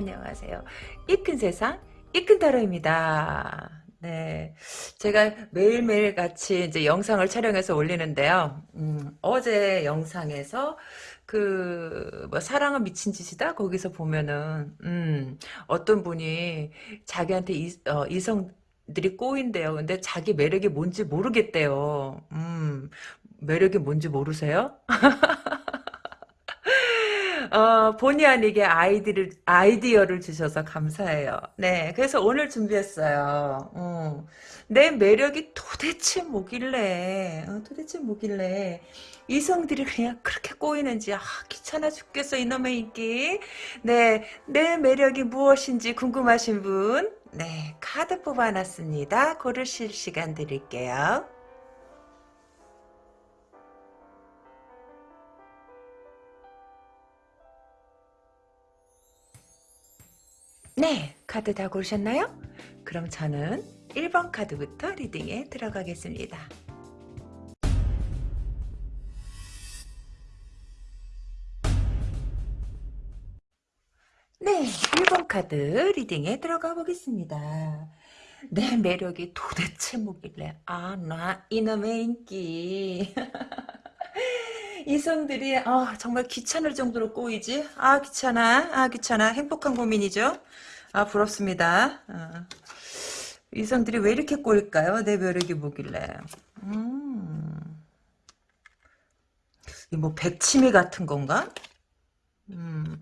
안녕하세요. 이큰 세상, 이큰 타로입니다. 네. 제가 매일매일 같이 이제 영상을 촬영해서 올리는데요. 음, 어제 영상에서 그, 뭐, 사랑은 미친 짓이다? 거기서 보면은, 음, 어떤 분이 자기한테 이, 어, 이성 들이 꼬인대요. 근데 자기 매력이 뭔지 모르겠대요. 음, 매력이 뭔지 모르세요? 어, 본의 아니게 아이디를, 아이디어를 주셔서 감사해요. 네, 그래서 오늘 준비했어요. 어, 내 매력이 도대체 뭐길래, 어, 도대체 뭐길래, 이성들이 그냥 그렇게 꼬이는지, 아, 귀찮아 죽겠어, 이놈의 인기. 네, 내 매력이 무엇인지 궁금하신 분, 네, 카드 뽑아놨습니다. 고르실 시간 드릴게요. 네, 카드 다 고르셨나요? 그럼 저는 1번 카드부터 리딩에 들어가겠습니다. 네, 1번 카드 리딩에 들어가 보겠습니다. 내 매력이 도대체 뭐길래 아, 나 이놈의 인기 이성들이 아, 정말 귀찮을 정도로 꼬이지 아 귀찮아 아 귀찮아 행복한 고민이죠 아 부럽습니다 어. 이성들이 왜 이렇게 꼬일까요 내 매력이 뭐길래 음. 이뭐 백치미 같은 건가 음.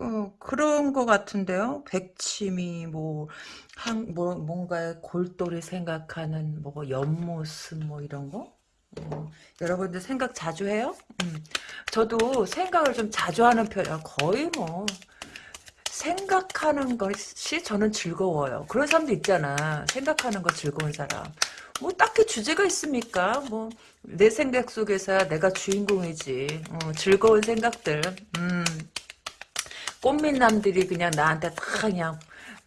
어, 그런 것 같은데요. 백치미, 뭐, 한, 뭐, 뭔가 골똘히 생각하는, 뭐, 옆모습, 뭐, 이런 거? 어, 여러분들 생각 자주 해요? 음. 저도 생각을 좀 자주 하는 편이야. 거의 뭐, 생각하는 것이 저는 즐거워요. 그런 사람도 있잖아. 생각하는 거 즐거운 사람. 뭐, 딱히 주제가 있습니까? 뭐, 내 생각 속에서야 내가 주인공이지. 어, 즐거운 생각들. 음. 꽃미남들이 그냥 나한테 다 그냥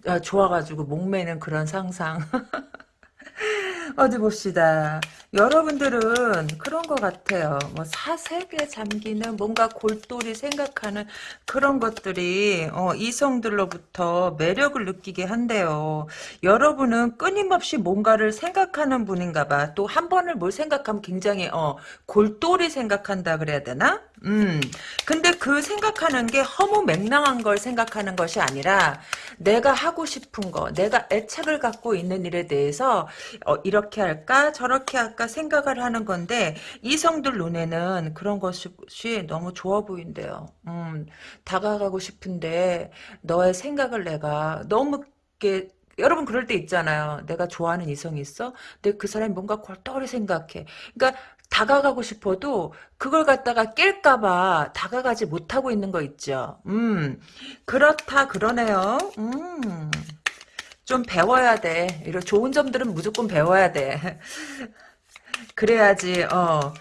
어, 좋아가지고 목매는 그런 상상. 어디 봅시다. 여러분들은 그런 것 같아요. 뭐 사색에 잠기는 뭔가 골똘히 생각하는 그런 것들이 어, 이성들로부터 매력을 느끼게 한대요. 여러분은 끊임없이 뭔가를 생각하는 분인가 봐. 또 한 번을 뭘 생각하면 굉장히 어, 골똘히 생각한다 그래야 되나? 음. 근데 그 생각하는 게 허무 맹랑한 걸 생각하는 것이 아니라 내가 하고 싶은 거, 내가 애착을 갖고 있는 일에 대해서 어, 이렇게 할까 저렇게 할까 생각을 하는 건데 이성들 눈에는 그런 것이 너무 좋아 보인대요. 음, 다가가고 싶은데 너의 생각을 내가 너무 이렇게 여러분 그럴 때 있잖아요. 내가 좋아하는 이성이 있어? 근데 그 사람이 뭔가 골똘히 생각해. 그러니까 다가가고 싶어도 그걸 갖다가 깰까봐 다가가지 못하고 있는 거 있죠. 음, 그렇다 그러네요. 음, 좀 배워야 돼. 이런 좋은 점들은 무조건 배워야 돼. 그래야지, 어,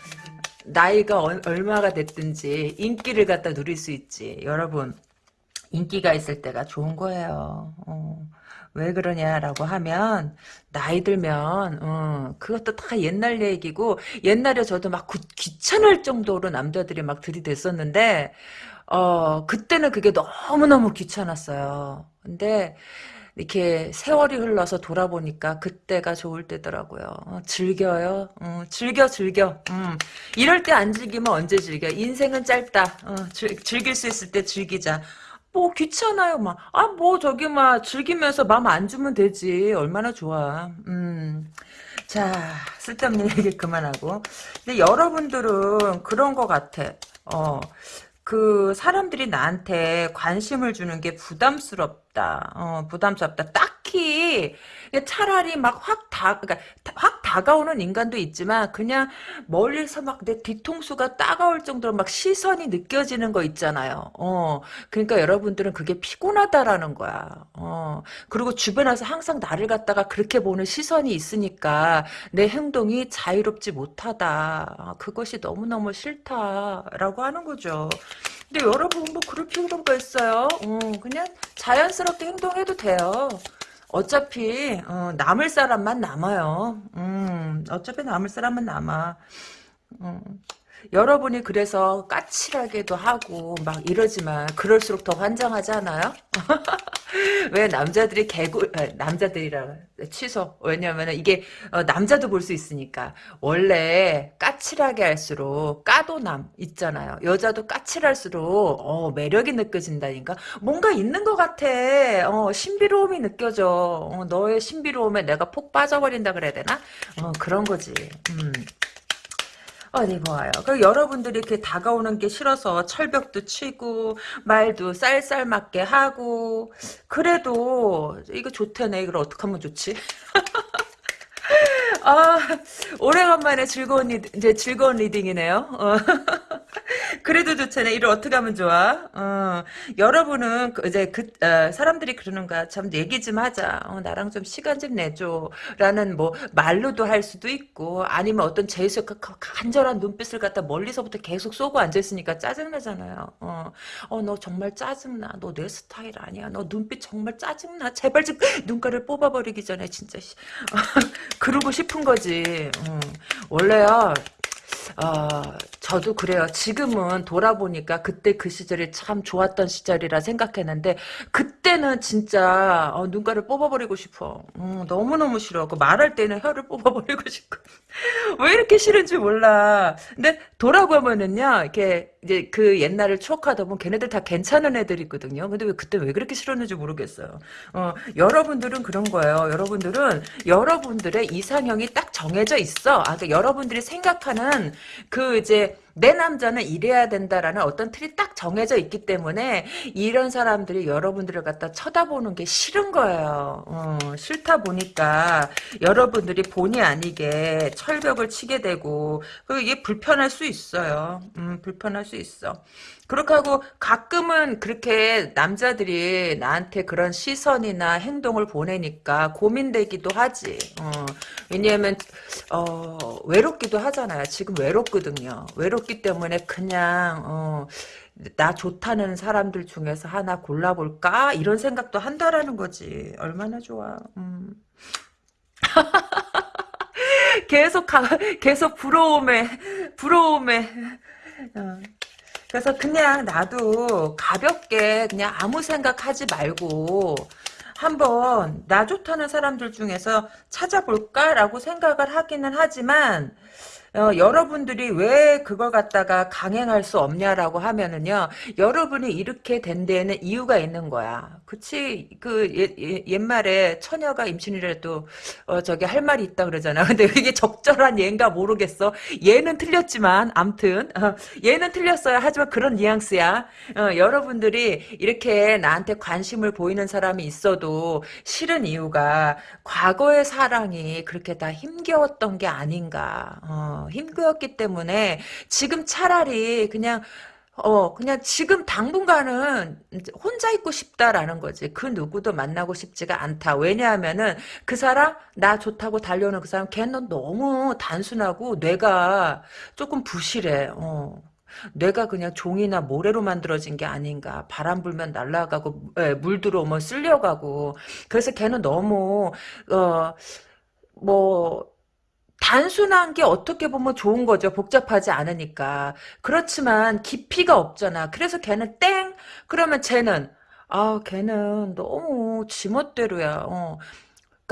나이가 얼마가 됐든지 인기를 갖다 누릴 수 있지. 여러분, 인기가 있을 때가 좋은 거예요. 어. 왜 그러냐라고 하면 나이 들면 어, 그것도 다 옛날 얘기고 옛날에 저도 막 구, 귀찮을 정도로 남자들이 막 들이댔었는데 어 그때는 그게 너무너무 귀찮았어요. 근데 이렇게 세월이 흘러서 돌아보니까 그때가 좋을 때더라고요. 어, 즐겨요. 어, 즐겨 즐겨. 음. 이럴 때 안 즐기면 언제 즐겨. 인생은 짧다. 어, 즐, 즐길 수 있을 때 즐기자. 뭐 귀찮아요. 막 아 뭐 저기 막 즐기면서 마음 안 주면 되지. 얼마나 좋아. 음 자 쓸데없는 얘기 그만하고. 근데 여러분들은 그런 것 같아. 어그 사람들이 나한테 관심을 주는 게 부담스럽 다 어 부담스럽다 딱히 차라리 막 확 다, 그러니까 확 다가오는 인간도 있지만 그냥 멀리서 막 내 뒤통수가 따가울 정도로 막 시선이 느껴지는 거 있잖아요. 어, 그러니까 여러분들은 그게 피곤하다라는 거야. 어, 그리고 주변에서 항상 나를 갖다가 그렇게 보는 시선이 있으니까 내 행동이 자유롭지 못하다. 아, 그것이 너무너무 싫다라고 하는 거죠. 근데 여러분 뭐 그럴 필요가 있어요. 어, 그냥 자연스럽게 행동해도 돼요. 어차피 어, 남을 사람만 남아요. 음, 어차피 남을 사람만 남아. 음. 여러분이 그래서 까칠하게도 하고 막 이러지만 그럴수록 더 환장하지 않아요? 왜 남자들이 개구 아, 남자들이라 취소. 왜냐면 이게 어, 남자도 볼 수 있으니까. 원래 까칠하게 할수록 까도남 있잖아요. 여자도 까칠할수록 어, 매력이 느껴진다니까. 뭔가 있는 것 같아. 어, 신비로움이 느껴져. 어, 너의 신비로움에 내가 폭 빠져버린다 그래야 되나? 어, 그런 거지. 음. 어디 보아요. 그 여러분들이 이렇게 다가오는 게 싫어서 철벽도 치고 말도 쌀쌀 맞게 하고 그래도 이거 좋다네. 이걸 어떻게 하면 좋지? 아 오래간만에 즐거운 리, 이제 즐거운 리딩이네요. 어. 그래도 좋잖아요. 이를 어떻게 하면 좋아? 어, 여러분은 그, 이제 그 어, 사람들이 그러는 거야. 참 얘기 좀 하자. 어, 나랑 좀 시간 좀 내줘라는 뭐 말로도 할 수도 있고 아니면 어떤 제수 간절한 눈빛을 갖다 멀리서부터 계속 쏘고 앉아 있으니까 짜증 나잖아요. 어, 어, 너 정말 짜증나. 너 내 스타일 아니야. 너 눈빛 정말 짜증나. 제발 좀 눈가를 뽑아버리기 전에 진짜 그러고 싶은 거지. 어, 원래요. 어, 저도 그래요. 지금은 돌아보니까 그때 그 시절이 참 좋았던 시절이라 생각했는데 그때는 진짜 어, 눈가를 뽑아버리고 싶어. 음, 너무너무 싫어. 그 말할 때는 혀를 뽑아버리고 싶고 왜 이렇게 싫은지 몰라. 근데 돌아보면은요. 이렇게 이제 그 옛날을 추억하다 보면 걔네들 다 괜찮은 애들이거든요. 근데 왜 그때 왜 그렇게 싫었는지 모르겠어요. 어, 여러분들은 그런 거예요. 여러분들은 여러분들의 이상형이 딱 정해져 있어. 아, 그러니까 여러분들이 생각하는 그 이제 내 남자는 이래야 된다라는 어떤 틀이 딱 정해져 있기 때문에 이런 사람들이 여러분들을 갖다 쳐다보는 게 싫은 거예요. 어, 싫다 보니까 여러분들이 본의 아니게 철벽을 치게 되고 그 이게 불편할 수 있어요. 음, 불편할 수 있어. 그렇게 하고 가끔은 그렇게 남자들이 나한테 그런 시선이나 행동을 보내니까 고민되기도 하지. 어, 왜냐하면 어, 외롭기도 하잖아요. 지금 외롭거든요. 외롭기 때문에 그냥 어, 나 좋다는 사람들 중에서 하나 골라볼까 이런 생각도 한다라는 거지. 얼마나 좋아. 음. 계속 가, 계속 부러움에 부러움에 어. 그래서 그냥 나도 가볍게 그냥 아무 생각하지 말고 한번 나 좋다는 사람들 중에서 찾아볼까라고 생각을 하기는 하지만 어, 여러분들이 왜 그걸 갖다가 강행할 수 없냐라고 하면은요, 여러분이 이렇게 된 데에는 이유가 있는 거야. 그치? 그, 예, 예, 옛말에 처녀가 임신이라도, 어, 저기 할 말이 있다 그러잖아. 근데 이게 적절한 예인가 모르겠어. 얘는 틀렸지만, 암튼, 어, 얘는 틀렸어요. 하지만 그런 뉘앙스야. 어, 여러분들이 이렇게 나한테 관심을 보이는 사람이 있어도 싫은 이유가 과거의 사랑이 그렇게 다 힘겨웠던 게 아닌가. 어. 힘들었기 때문에 지금 차라리 그냥 어, 그냥 지금 당분간은 혼자 있고 싶다라는 거지. 그 누구도 만나고 싶지가 않다. 왜냐하면은 그 사람, 나 좋다고 달려오는 그 사람, 걔는 너무 단순하고 뇌가 조금 부실해. 어. 뇌가 그냥 종이나 모래로 만들어진 게 아닌가. 바람 불면 날아가고, 에, 물 들어오면 쓸려가고. 그래서 걔는 너무, 어, 뭐, 단순한 게 어떻게 보면 좋은 거죠. 복잡하지 않으니까. 그렇지만 깊이가 없잖아. 그래서 걔는 땡! 그러면 쟤는 아, 걔는 너무 지멋대로야. 어.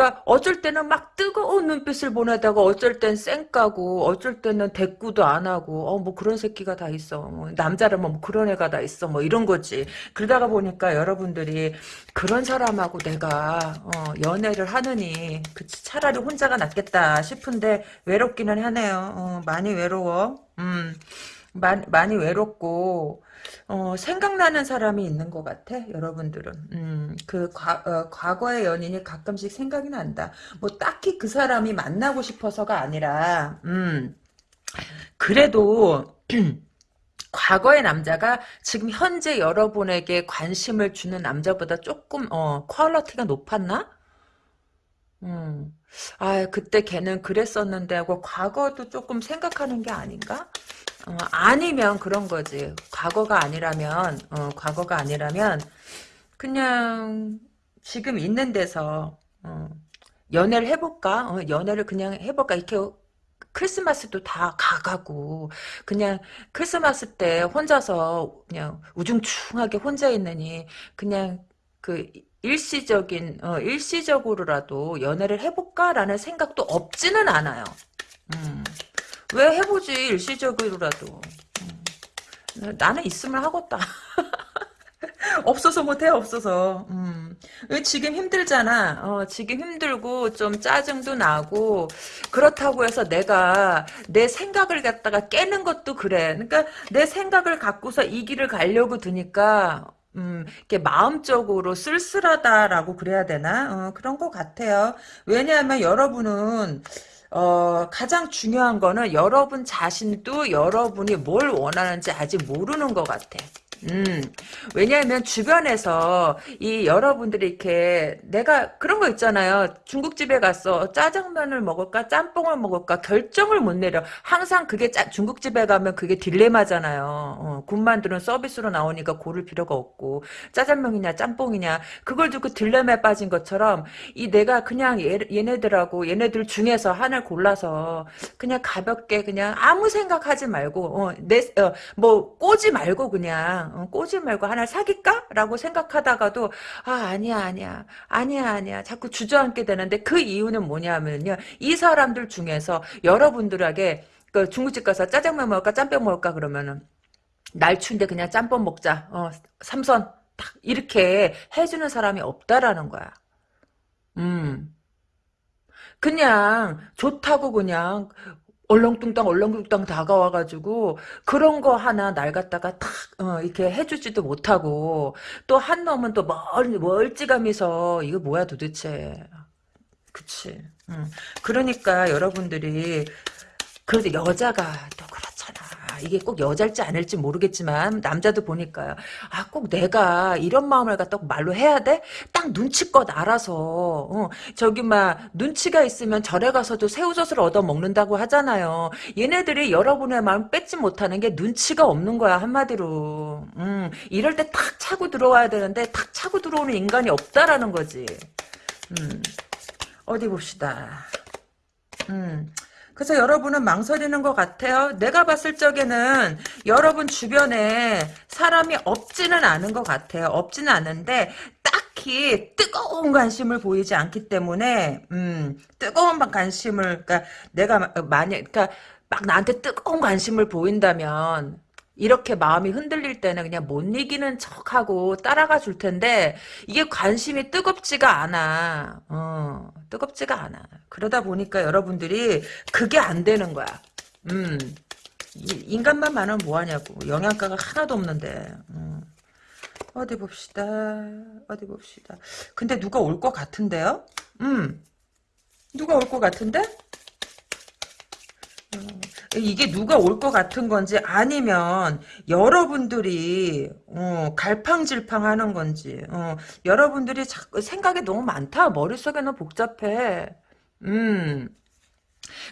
그러니까 어쩔 때는 막 뜨거운 눈빛을 보내다가 어쩔 땐 쌩까고 어쩔 때는 대꾸도 안 하고 어 뭐 그런 새끼가 다 있어. 뭐 남자라면 뭐 그런 애가 다 있어. 뭐 이런 거지. 그러다가 보니까 여러분들이 그런 사람하고 내가 어 연애를 하느니 그치 차라리 혼자가 낫겠다 싶은데 외롭기는 하네요. 어 많이 외로워. 음. 많이, 많이 외롭고 어, 생각나는 사람이 있는 것 같아 여러분들은 음, 그 과, 어, 과거의 연인이 가끔씩 생각이 난다 뭐 딱히 그 사람이 만나고 싶어서가 아니라 음, 그래도 과거의 남자가 지금 현재 여러분에게 관심을 주는 남자보다 조금 어, 퀄러티가 높았나? 음. 아 그때 걔는 그랬었는데 하고 과거도 조금 생각하는 게 아닌가? 어, 아니면 그런 거지. 과거가 아니라면, 어, 과거가 아니라면, 그냥, 지금 있는 데서, 어, 연애를 해볼까? 어, 연애를 그냥 해볼까? 이렇게 크리스마스도 다 가가고 그냥 크리스마스 때 혼자서 그냥 우중충하게 혼자 있느니 그냥 그 일시적인 어, 일시적으로라도 연애를 해볼까라는 생각도 없지는 않아요. 음. 왜 해보지 일시적으로라도. 음. 나는 있으면 하겠다. 없어서 못해 없어서 음. 지금 힘들잖아 어, 지금 힘들고 좀 짜증도 나고 그렇다고 해서 내가 내 생각을 갖다가 깨는 것도 그래 그러니까 내 생각을 갖고서 이 길을 가려고 드니까 음, 이렇게 마음적으로 쓸쓸하다라고 그래야 되나? 어, 그런 것 같아요. 왜냐하면 여러분은 어, 가장 중요한 거는 여러분 자신도 여러분이 뭘 원하는지 아직 모르는 것 같아. 음, 왜냐하면 주변에서 이 여러분들이 이렇게 내가 그런 거 있잖아요. 중국집에 가서 짜장면을 먹을까 짬뽕을 먹을까 결정을 못 내려. 항상 그게 짜, 중국집에 가면 그게 딜레마잖아요. 어, 군만두는 서비스로 나오니까 고를 필요가 없고 짜장면이냐 짬뽕이냐 그걸 두고 딜레마에 빠진 것처럼 이 내가 그냥 얘, 얘네들하고 얘네들 중에서 하나를 골라서 그냥 가볍게 그냥 아무 생각하지 말고 어, 내, 어, 뭐 꼬지 말고 그냥 어, 꼬지 말고 하나 사귈까? 라고 생각하다가도 아 아니야 아니야 아니야 아니야. 자꾸 주저앉게 되는데 그 이유는 뭐냐면요. 이 사람들 중에서 여러분들에게 그 중국집 가서 짜장면 먹을까 짬뽕 먹을까 그러면은 날 추운데 그냥 짬뽕 먹자. 어 삼선. 딱 이렇게 해주는 사람이 없다라는 거야. 음. 그냥 좋다고 그냥 얼렁뚱땅 얼렁뚱땅 다가와가지고 그런 거 하나 날 갖다가 탁 어, 이렇게 해주지도 못하고 또 한 놈은 또 멀, 멀찌감해서 이거 뭐야 도대체. 그치? 응. 그러니까 여러분들이 그래도 여자가 또 그렇잖아 이게 꼭 여자일지 아닐지 모르겠지만 남자도 보니까요. 아 꼭 내가 이런 마음을 갖다 말로 해야 돼? 딱 눈치껏 알아서 어, 저기 막 눈치가 있으면 절에 가서도 새우젓을 얻어 먹는다고 하잖아요. 얘네들이 여러분의 마음 뺏지 못하는 게 눈치가 없는 거야 한마디로. 음, 이럴 때 탁 차고 들어와야 되는데 탁 차고 들어오는 인간이 없다라는 거지. 음, 어디 봅시다. 음. 그래서 여러분은 망설이는 것 같아요. 내가 봤을 적에는 여러분 주변에 사람이 없지는 않은 것 같아요. 없지는 않은데 딱히 뜨거운 관심을 보이지 않기 때문에 음, 뜨거운 관심을 그러니까 내가 만약 그러니까 막 나한테 뜨거운 관심을 보인다면 이렇게 마음이 흔들릴 때는 그냥 못 이기는 척하고 따라가 줄 텐데 이게 관심이 뜨겁지가 않아. 어, 뜨겁지가 않아. 그러다 보니까 여러분들이 그게 안 되는 거야. 음, 인간만 많으면 뭐하냐고. 영양가가 하나도 없는데. 음. 어디 봅시다. 어디 봅시다. 근데 누가 올 것 같은데요? 음. 누가 올 것 같은데? 이게 누가 올 것 같은 건지 아니면 여러분들이 어, 갈팡질팡하는 건지 어, 여러분들이 자꾸 생각이 너무 많다 머릿속에는 복잡해 음.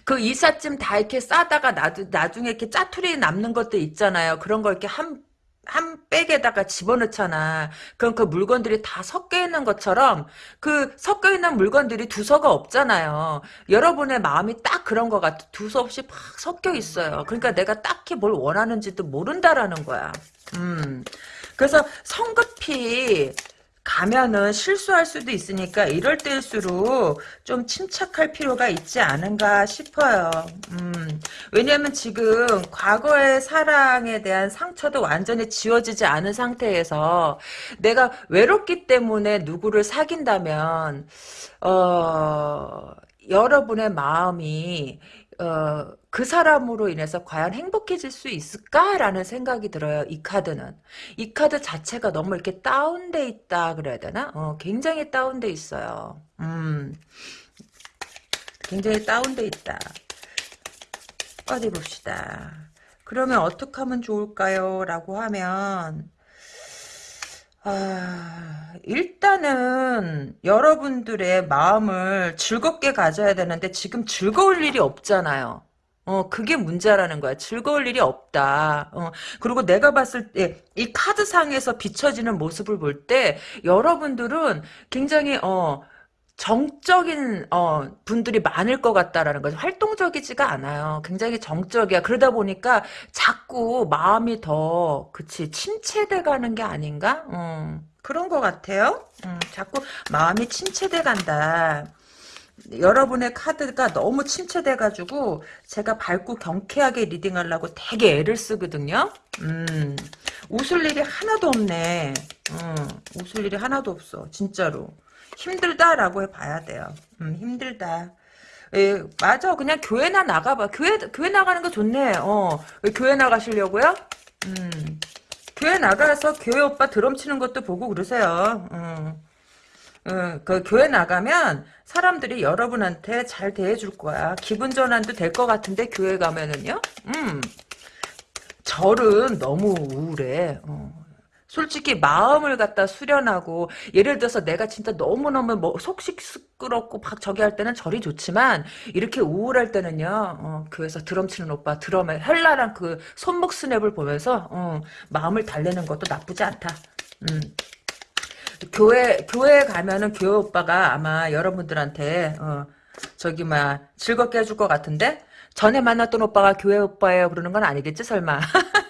그 이삿짐 다 이렇게 싸다가 나도, 나중에 이렇게 짜투리 남는 것도 있잖아요. 그런 걸 이렇게 한, 한 백에다가 집어넣잖아. 그럼 그 물건들이 다 섞여 있는 것처럼 그 섞여 있는 물건들이 두서가 없잖아요. 여러분의 마음이 딱 그런 것 같아. 두서 없이 팍 섞여 있어요. 그러니까 내가 딱히 뭘 원하는지도 모른다라는 거야. 음. 그래서 성급히 가면은 실수할 수도 있으니까 이럴 때일수록 좀 침착할 필요가 있지 않은가 싶어요. 음, 왜냐면 지금 과거의 사랑에 대한 상처도 완전히 지워지지 않은 상태에서 내가 외롭기 때문에 누구를 사귄다면 어, 여러분의 마음이 어, 그 사람으로 인해서 과연 행복해질 수 있을까라는 생각이 들어요. 이 카드는. 이 카드 자체가 너무 이렇게 다운돼 있다 그래야 되나? 어, 굉장히 다운돼 있어요. 음, 굉장히 다운돼 있다. 어디 봅시다. 그러면 어떻게 하면 좋을까요? 라고 하면 아, 일단은 여러분들의 마음을 즐겁게 가져야 되는데 지금 즐거울 일이 없잖아요. 어, 그게 문제라는 거야. 즐거울 일이 없다. 어, 그리고 내가 봤을 때, 이 카드상에서 비춰지는 모습을 볼 때, 여러분들은 굉장히, 어, 정적인 어, 분들이 많을 것 같다라는 거죠. 활동적이지가 않아요. 굉장히 정적이야. 그러다 보니까 자꾸 마음이 더 그치 침체돼 가는 게 아닌가? 음, 그런 것 같아요. 음, 자꾸 마음이 침체돼 간다. 여러분의 카드가 너무 침체돼가지고 제가 밝고 경쾌하게 리딩하려고 되게 애를 쓰거든요. 음, 웃을 일이 하나도 없네. 음, 웃을 일이 하나도 없어. 진짜로. 힘들다라고 해봐야 돼요. 음, 힘들다. 예, 맞아. 그냥 교회나 나가봐. 교회, 교회 나가는 거 좋네. 어, 왜 교회 나가시려고요? 음, 교회 나가서 교회 오빠 드럼 치는 것도 보고 그러세요. 음. 어, 그 교회 나가면 사람들이 여러분한테 잘 대해줄 거야. 기분 전환도 될 것 같은데 교회 가면은요. 음. 절은 너무 우울해. 어. 솔직히 마음을 갖다 수련하고 예를 들어서 내가 진짜 너무너무 뭐 속시 시끄럽고 막 저기 할 때는 절이 좋지만 이렇게 우울할 때는요 어, 교회에서 드럼 치는 오빠 드럼에 현란한 그 손목 스냅을 보면서 어, 마음을 달래는 것도 나쁘지 않다. 음. 교회 교회에 가면은 교회 오빠가 아마 여러분들한테 어, 저기 막 즐겁게 해줄 것 같은데 전에 만났던 오빠가 교회 오빠예요 그러는 건 아니겠지 설마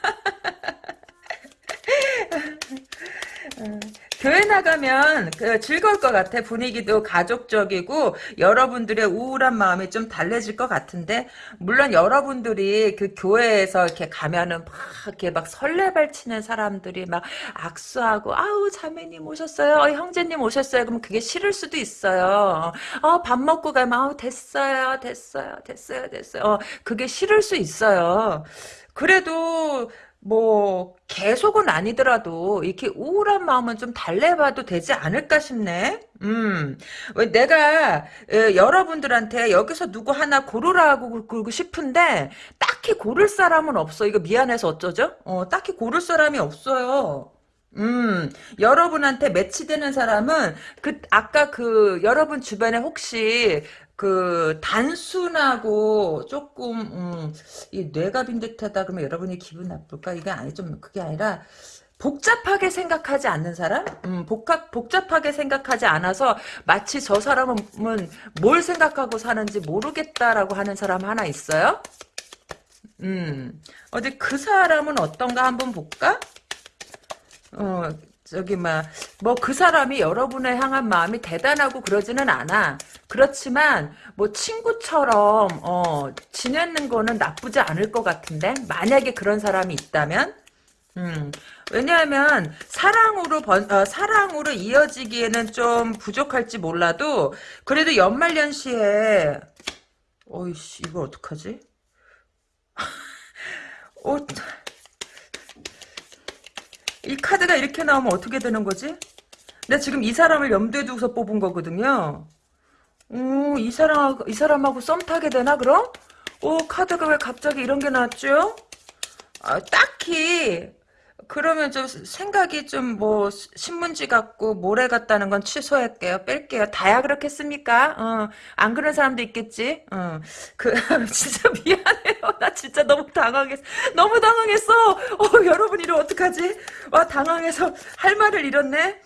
교회 나가면 그 즐거울 것 같아. 분위기도 가족적이고 여러분들의 우울한 마음이 좀 달래질 것 같은데 물론 여러분들이 그 교회에서 이렇게 가면은 막 이렇게 막 설레발치는 사람들이 막 악수하고 아우 자매님 오셨어요. 어, 형제님 오셨어요. 그럼 그게 싫을 수도 있어요. 어, 밥 먹고 가면 아우 됐어요. 됐어요. 됐어요. 됐어요. 어, 그게 싫을 수 있어요. 그래도 뭐 계속은 아니더라도 이렇게 우울한 마음은 좀 달래봐도 되지 않을까 싶네. 음, 왜 내가 에, 여러분들한테 여기서 누구 하나 고르라고 그러고 싶은데 딱히 고를 사람은 없어. 이거 미안해서 어쩌죠? 어, 딱히 고를 사람이 없어요. 음, 여러분한테 매치되는 사람은 그 아까 그 여러분 주변에 혹시 그 단순하고 조금 음, 이 뇌갑인 듯하다 그러면 여러분이 기분 나쁠까? 이게 아니 좀 그게 아니라 복잡하게 생각하지 않는 사람? 음, 복합, 복잡하게 생각하지 않아서 마치 저 사람은 뭘 생각하고 사는지 모르겠다라고 하는 사람 하나 있어요? 음, 어디 그 사람은 어떤가 한번 볼까? 어, 저기 막 뭐 그 사람이 여러분을 향한 마음이 대단하고 그러지는 않아. 그렇지만 뭐 친구처럼 어 지내는 거는 나쁘지 않을 것 같은데 만약에 그런 사람이 있다면 음, 왜냐하면 사랑으로 번, 어, 사랑으로 이어지기에는 좀 부족할지 몰라도 그래도 연말연시에 어이씨 이거 어떡하지? 어, 이 카드가 이렇게 나오면 어떻게 되는 거지? 나 지금 이 사람을 염두에 두고서 뽑은 거거든요. 오, 이 사람, 이 사람하고 썸 타게 되나, 그럼? 오, 카드가 왜 갑자기 이런 게 나왔죠? 아, 딱히, 그러면 좀 생각이 좀 뭐 신문지 같고 모래 같다는 건 취소할게요. 뺄게요. 다야 그렇겠습니까? 어, 안 그런 사람도 있겠지. 어, 그 진짜 미안해요. 나 진짜 너무 당황했어. 너무 당황했어. 어, 여러분 이러 어떡하지? 와 당황해서 할 말을 잃었네.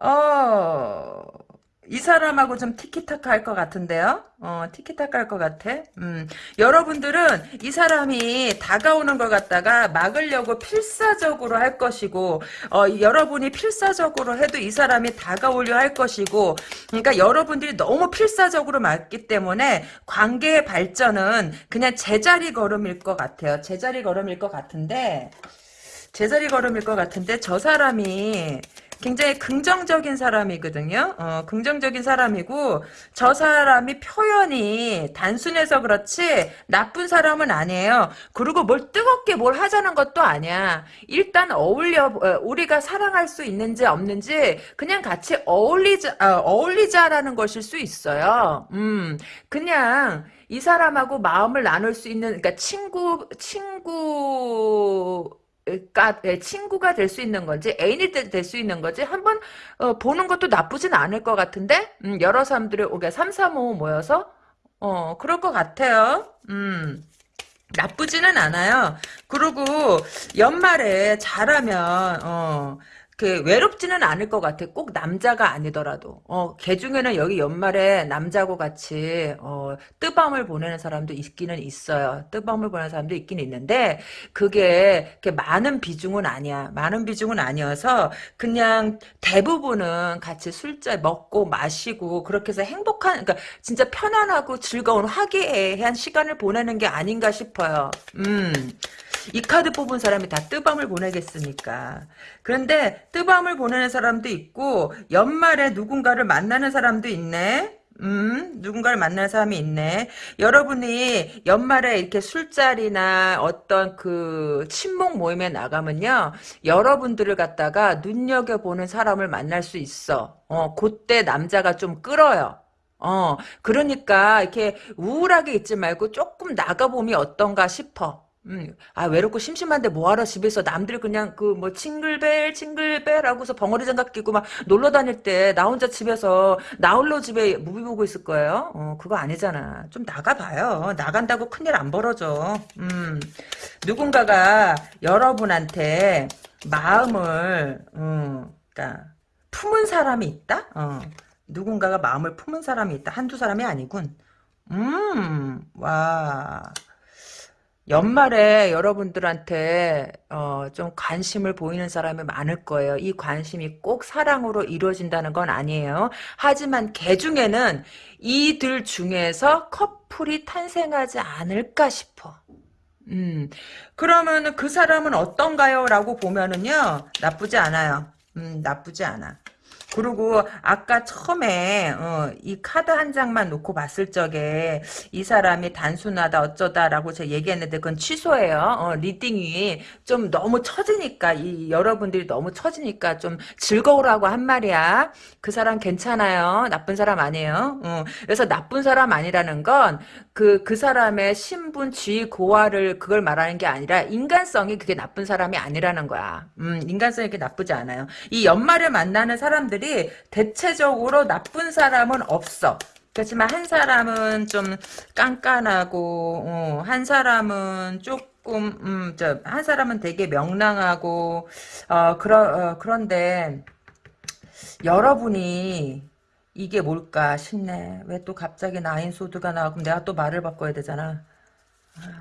어. 이 사람하고 좀 티키타카 할 것 같은데요? 어, 티키타카 할 것 같아? 음, 여러분들은 이 사람이 다가오는 걸 갖다가 막으려고 필사적으로 할 것이고, 어, 여러분이 필사적으로 해도 이 사람이 다가오려 할 것이고, 그러니까 여러분들이 너무 필사적으로 막기 때문에 관계의 발전은 그냥 제자리 걸음일 것 같아요. 제자리 걸음일 것 같은데, 제자리 걸음일 것 같은데, 저 사람이 굉장히 긍정적인 사람이거든요. 어, 긍정적인 사람이고 저 사람이 표현이 단순해서 그렇지 나쁜 사람은 아니에요. 그리고 뭘 뜨겁게 뭘 하자는 것도 아니야. 일단 어울려 어, 우리가 사랑할 수 있는지 없는지 그냥 같이 어울리자 어, 어울리자라는 것일 수 있어요. 음, 그냥 이 사람하고 마음을 나눌 수 있는 그러니까 친구 친구 친구가 될 수 있는 건지 애인이 될 수 있는 건지 한번 어, 보는 것도 나쁘진 않을 것 같은데 음, 여러 사람들이 오게 3, 3, 5 모여서 어 그럴 것 같아요. 음. 나쁘지는 않아요. 그리고 연말에 잘하면 어 그 외롭지는 않을 것 같아. 꼭 남자가 아니더라도. 어, 걔 중에는 여기 연말에 남자고 같이 어, 뜨밤을 보내는 사람도 있기는 있어요. 뜨밤을 보내는 사람도 있긴 있는데 그게 많은 비중은 아니야. 많은 비중은 아니어서 그냥 대부분은 같이 술자 먹고 마시고 그렇게 해서 행복한 그러니까 진짜 편안하고 즐거운 화기애애한 시간을 보내는 게 아닌가 싶어요. 음. 이 카드 뽑은 사람이 다 뜨밤을 보내겠습니까? 그런데 뜨밤을 보내는 사람도 있고 연말에 누군가를 만나는 사람도 있네. 음, 누군가를 만나는 사람이 있네. 여러분이 연말에 이렇게 술자리나 어떤 그 친목 모임에 나가면요. 여러분들을 갖다가 눈여겨보는 사람을 만날 수 있어. 어, 그때 남자가 좀 끌어요. 어, 그러니까 이렇게 우울하게 있지 말고 조금 나가보면 어떤가 싶어. 음, 아, 외롭고 심심한데 뭐하러 집에서 남들 그냥 그 뭐 칭글벨, 칭글벨 하고서 벙어리 장갑 끼고 막 놀러 다닐 때 나 혼자 집에서 나 홀로 집에 무비 보고 있을 거예요? 어, 그거 아니잖아. 좀 나가봐요. 나간다고 큰일 안 벌어져. 음, 누군가가 여러분한테 마음을, 음, 그니까, 품은 사람이 있다? 어, 누군가가 마음을 품은 사람이 있다. 한두 사람이 아니군. 음, 와. 연말에 여러분들한테 어, 좀 관심을 보이는 사람이 많을 거예요. 이 관심이 꼭 사랑으로 이루어진다는 건 아니에요. 하지만 개 중에는 이들 중에서 커플이 탄생하지 않을까 싶어. 음, 그러면 그 사람은 어떤가요? 라고 보면은요, 나쁘지 않아요. 음, 나쁘지 않아. 그리고 아까 처음에 어, 이 카드 한 장만 놓고 봤을 적에 이 사람이 단순하다 어쩌다라고 제가 얘기했는데 그건 취소예요. 어, reading이 좀 너무 처지니까 이 여러분들이 너무 처지니까 좀 즐거우라고 한 말이야. 그 사람 괜찮아요. 나쁜 사람 아니에요. 어, 그래서 나쁜 사람 아니라는 건 그, 그 사람의 신분, 지위, 고하를 그걸 말하는 게 아니라 인간성이 그게 나쁜 사람이 아니라는 거야. 음, 인간성이 그렇게 나쁘지 않아요. 이 연말에 만나는 사람들이 대체적으로 나쁜 사람은 없어. 그렇지만 한 사람은 좀 깐깐하고, 어, 한 사람은 조금, 음, 저, 한 사람은 되게 명랑하고, 어, 그러, 어, 그런데, 여러분이 이게 뭘까 싶네. 왜 또 갑자기 나인소드가 나와? 그럼 내가 또 말을 바꿔야 되잖아. 아.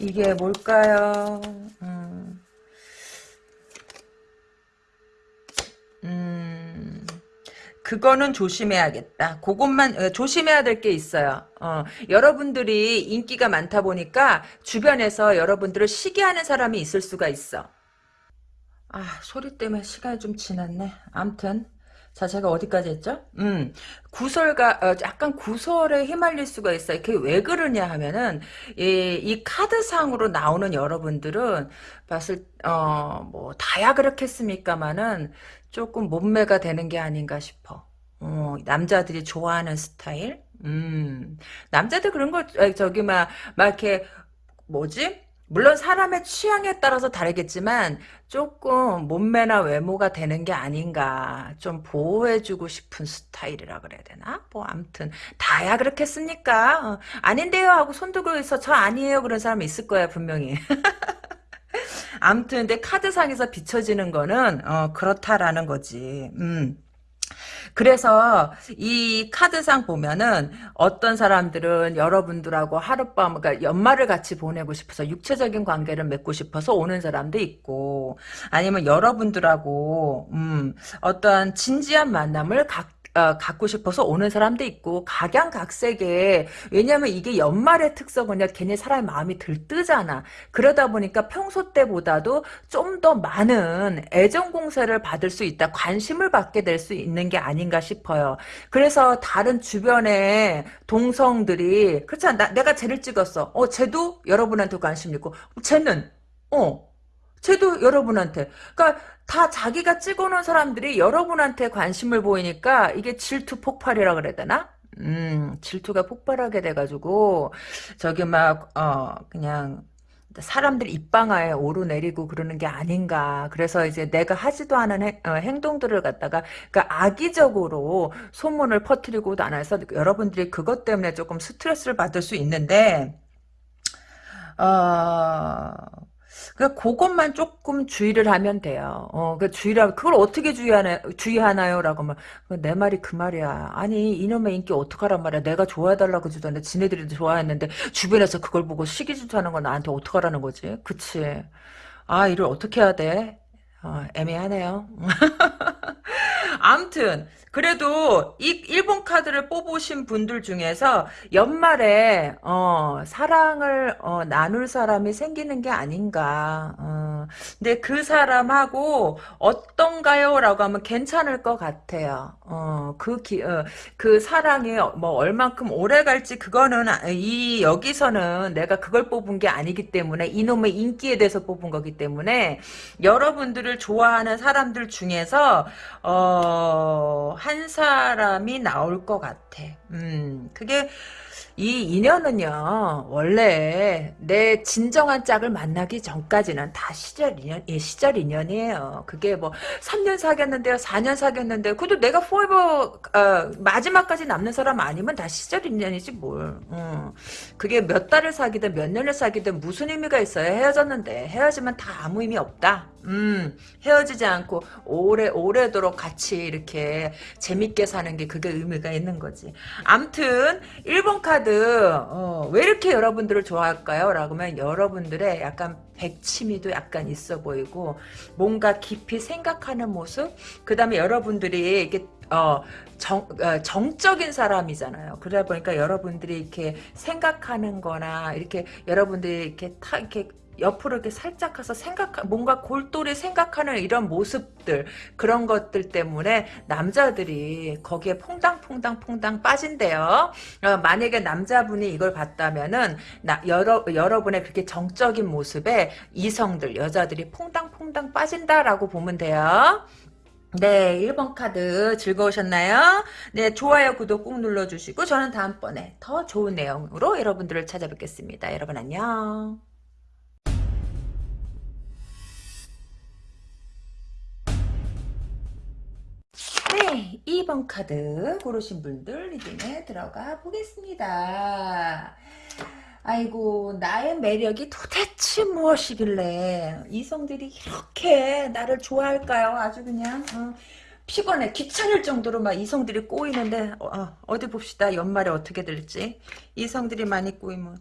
이게 뭘까요? 음. 음. 그거는 조심해야겠다. 그것만 어, 조심해야 될 게 있어요. 어, 여러분들이 인기가 많다 보니까 주변에서 여러분들을 시기하는 사람이 있을 수가 있어. 아, 소리 때문에 시간이 좀 지났네. 암튼. 자, 제가 어디까지 했죠? 음, 구설가, 어, 약간 구설에 휘말릴 수가 있어요. 그게 왜 그러냐 하면은, 이, 이 카드상으로 나오는 여러분들은, 봤을, 어, 뭐, 다야 그렇겠습니까마는, 조금 몸매가 되는 게 아닌가 싶어. 어, 남자들이 좋아하는 스타일? 음, 남자들 그런 거, 저기, 막, 막 이렇게, 뭐지? 물론 사람의 취향에 따라서 다르겠지만 조금 몸매나 외모가 되는 게 아닌가 좀 보호해주고 싶은 스타일이라 그래야 되나? 뭐 아무튼 다야 그렇겠습니까? 어, 아닌데요 하고 손 들고 있어 저 아니에요 그런 사람이 있을 거야 분명히. 아무튼 근데 카드상에서 비춰지는 거는 어, 그렇다라는 거지. 음. 그래서 이 카드상 보면은 어떤 사람들은 여러분들하고 하룻밤 그러니까 연말을 같이 보내고 싶어서 육체적인 관계를 맺고 싶어서 오는 사람도 있고 아니면 여러분들하고 음 어떠한 진지한 만남을 각 어, 갖고 싶어서 오는 사람도 있고 각양각색에 왜냐면 이게 연말의 특성은요 괜히 사람의 마음이 들뜨잖아. 그러다 보니까 평소 때보다도 좀 더 많은 애정 공세를 받을 수 있다 관심을 받게 될 수 있는 게 아닌가 싶어요. 그래서 다른 주변의 동성들이 그렇잖아 내가 쟤를 찍었어. 어 쟤도 여러분한테 관심 있고. 쟤는 어 쟤도 여러분한테. 그러니까 다 자기가 찍어놓은 사람들이 여러분한테 관심을 보이니까 이게 질투 폭발이라 그래야 되나? 음, 질투가 폭발하게 돼가지고, 저기 막, 어, 그냥, 사람들 입방아에 오르내리고 그러는 게 아닌가. 그래서 이제 내가 하지도 않은 행, 어, 행동들을 갖다가, 그러니까 악의적으로 소문을 퍼뜨리고 나눠서 여러분들이 그것 때문에 조금 스트레스를 받을 수 있는데, 어, 그 그것만 조금 주의를 하면 돼요. 어, 그 주의를 그걸 어떻게 주의하나 주의하나요 라고 하면 내 말이 그 말이야. 아니 이놈의 인기 어떡하란 말이야. 내가 좋아해달라고 주던데 지네들이 좋아했는데 주변에서 그걸 보고 시기 질투하는 건 나한테 어떡하라는 거지? 그치? 아 이를 어떻게 해야 돼? 어, 애매하네요. 암튼 그래도 이 일본 카드를 뽑으신 분들 중에서 연말에 어, 사랑을 어, 나눌 사람이 생기는 게 아닌가. 어, 근데 그 사람하고 어떤가요? 라고 하면 괜찮을 것 같아요. 어, 그, 기, 어, 그 사랑이 뭐 얼만큼 오래 갈지 그거는 아- 이 여기서는 내가 그걸 뽑은 게 아니기 때문에 이놈의 인기에 대해서 뽑은 거기 때문에 여러분들을 좋아하는 사람들 중에서 어, 한 사람이 나올 것 같아. 음, 그게 이 인연은요, 원래 내 진정한 짝을 만나기 전까지는 다 시절 인연, 예, 시절 인연이에요. 그게 뭐, 3년 사귀었는데요, 4년 사귀었는데요. 그래도 내가 포에버, 어, 마지막까지 남는 사람 아니면 다 시절 인연이지, 뭘. 어. 그게 몇 달을 사귀든 몇 년을 사귀든 무슨 의미가 있어요. 헤어졌는데. 헤어지면 다 아무 의미 없다. 음, 헤어지지 않고 오래, 오래도록 같이 이렇게 재밌게 사는 게 그게 의미가 있는 거지. 암튼, 1번 카드, 어, 왜 이렇게 여러분들을 좋아할까요? 라고 하면 여러분들의 약간 백치미도 약간 있어 보이고, 뭔가 깊이 생각하는 모습? 그 다음에 여러분들이 이게 어, 정, 어, 정적인 사람이잖아요. 그러다 보니까 여러분들이 이렇게 생각하는 거나, 이렇게 여러분들이 이렇게 타, 이렇게 옆으로 이렇게 살짝 가서 생각, 뭔가 골똘히 생각하는 이런 모습들, 그런 것들 때문에 남자들이 거기에 퐁당퐁당 퐁당 빠진대요. 어, 만약에 남자분이 이걸 봤다면은, 나, 여러, 여러분의 그렇게 정적인 모습에 이성들, 여자들이 퐁당퐁당 빠진다라고 보면 돼요. 네, 1번 카드 즐거우셨나요? 네, 좋아요, 구독 꾹 눌러주시고 저는 다음번에 더 좋은 내용으로 여러분들을 찾아뵙겠습니다. 여러분 안녕. 네, 2번 카드 고르신 분들 리딩에 들어가 보겠습니다. 아이고 나의 매력이 도대체 무엇이길래 이성들이 이렇게 나를 좋아할까요? 아주 그냥 어, 피곤해 귀찮을 정도로 막 이성들이 꼬이는데 어, 디 봅시다. 연말에 어떻게 될지. 이성들이 많이 꼬이면.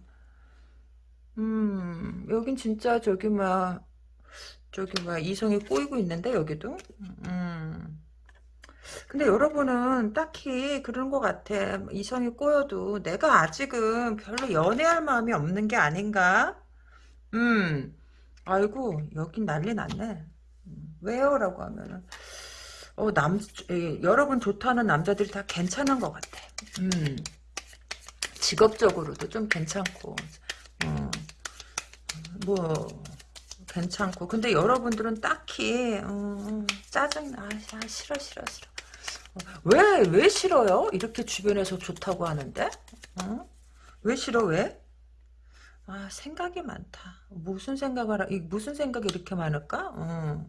음 여긴 진짜 저기 막 저기 막 이성이 꼬이고 있는데 여기도? 음 근데 여러분은 딱히 그런 것 같아. 이성이 꼬여도 내가 아직은 별로 연애할 마음이 없는 게 아닌가? 음, 아이고, 여긴 난리 났네. 음, 왜요? 라고 하면은, 어, 남, 에, 여러분 좋다는 남자들이 다 괜찮은 것 같아. 음, 직업적으로도 좀 괜찮고, 어, 뭐, 괜찮고. 근데 여러분들은 딱히, 어, 짜증나. 아, 싫어, 싫어, 싫어. 왜, 왜 싫어요? 이렇게 주변에서 좋다고 하는데? 어? 왜 싫어, 왜? 아, 생각이 많다. 무슨 생각을, 하- 이 무슨 생각이 이렇게 많을까? 어.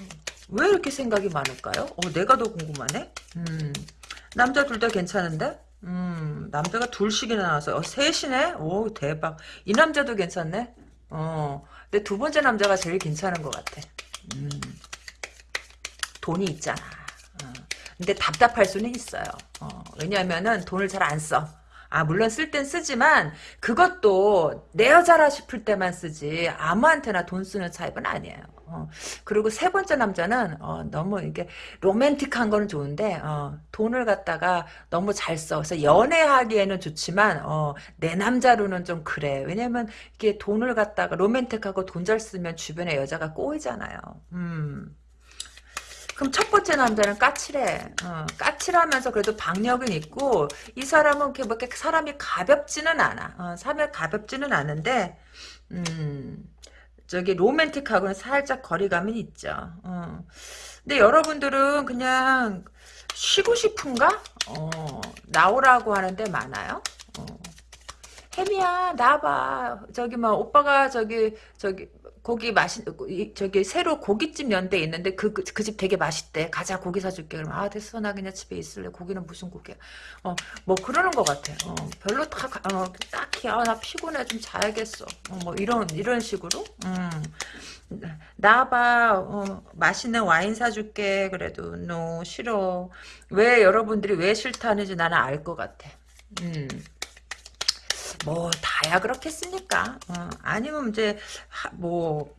어. 왜 이렇게 생각이 많을까요? 어, 내가 더 궁금하네? 음. 남자 둘 다 괜찮은데? 음, 남자가 둘씩이나 나와서, 어, 셋이네? 오, 대박. 이 남자도 괜찮네? 어. 근데 두 번째 남자가 제일 괜찮은 것 같아. 음. 돈이 있잖아. 어. 근데 답답할 수는 있어요. 어, 왜냐하면은 돈을 잘 안 써. 아 물론 쓸 땐 쓰지만 그것도 내 여자라 싶을 때만 쓰지 아무한테나 돈 쓰는 타입은 아니에요. 어, 그리고 세 번째 남자는 어, 너무 이게 로맨틱한 거는 좋은데 어, 돈을 갖다가 너무 잘 써. 그래서 연애하기에는 좋지만 어, 내 남자로는 좀 그래. 왜냐면 이게 돈을 갖다가 로맨틱하고 돈 잘 쓰면 주변에 여자가 꼬이잖아요. 음. 그럼 첫 번째 남자는 까칠해. 어, 까칠하면서 그래도 박력은 있고 이 사람은 이렇게 뭐 이렇게 사람이 가볍지는 않아. 어, 사람이 가볍지는 않은데 음, 저기 로맨틱하고는 살짝 거리감이 있죠. 어. 근데 여러분들은 그냥 쉬고 싶은가? 어, 나오라고 하는데 많아요. 어. 혜미야 나봐 저기 뭐 오빠가 저기 저기 거기 맛있 이- 저기 새로 고깃집 연대 있는데 그 그 집 되게 맛있대. 가자 고기 사줄게. 그러면 아 됐어 나 그냥 집에 있을래. 고기는 무슨 고기야? 어뭐 그러는 것 같아. 어 별로 다 가- 어, 딱히 아 나 피곤해 좀 자야겠어. 어, 뭐 이런 이런 식으로. 음. 나봐 어, 맛있는 와인 사줄게 그래도 no 싫어 왜 여러분들이 왜 싫다는지 나는 알 것 같아 음. 뭐 다야 그렇겠습니까? 어, 아니면 이제 뭐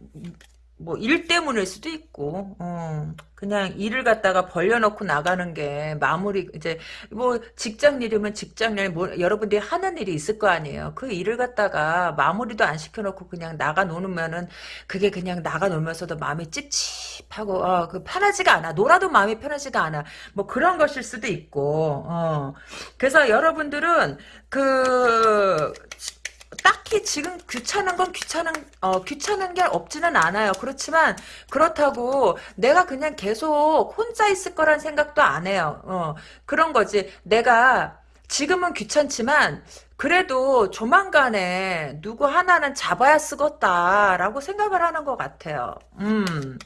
뭐 일 때문일 수도 있고 어, 그냥 일을 갖다가 벌려놓고 나가는 게 마무리 이제 뭐 직장 일이면 직장 일 뭐, 여러분들이 하는 일이 있을 거 아니에요. 그 일을 갖다가 마무리도 안 시켜놓고 그냥 나가 놓으면은 그게 그냥 나가 놀면서도 마음이 찝찝하고 어, 그 편하지가 않아. 놀아도 마음이 편하지가 않아. 뭐 그런 것일 수도 있고 어. 그래서 여러분들은 그 딱히 지금 귀찮은 건 귀찮은 어 귀찮은 게 없지는 않아요. 그렇지만 그렇다고 내가 그냥 계속 혼자 있을 거란 생각도 안 해요. 어 그런 거지. 내가 지금은 귀찮지만 그래도 조만간에 누구 하나는 잡아야 쓰겄다라고 생각을 하는 것 같아요. 음.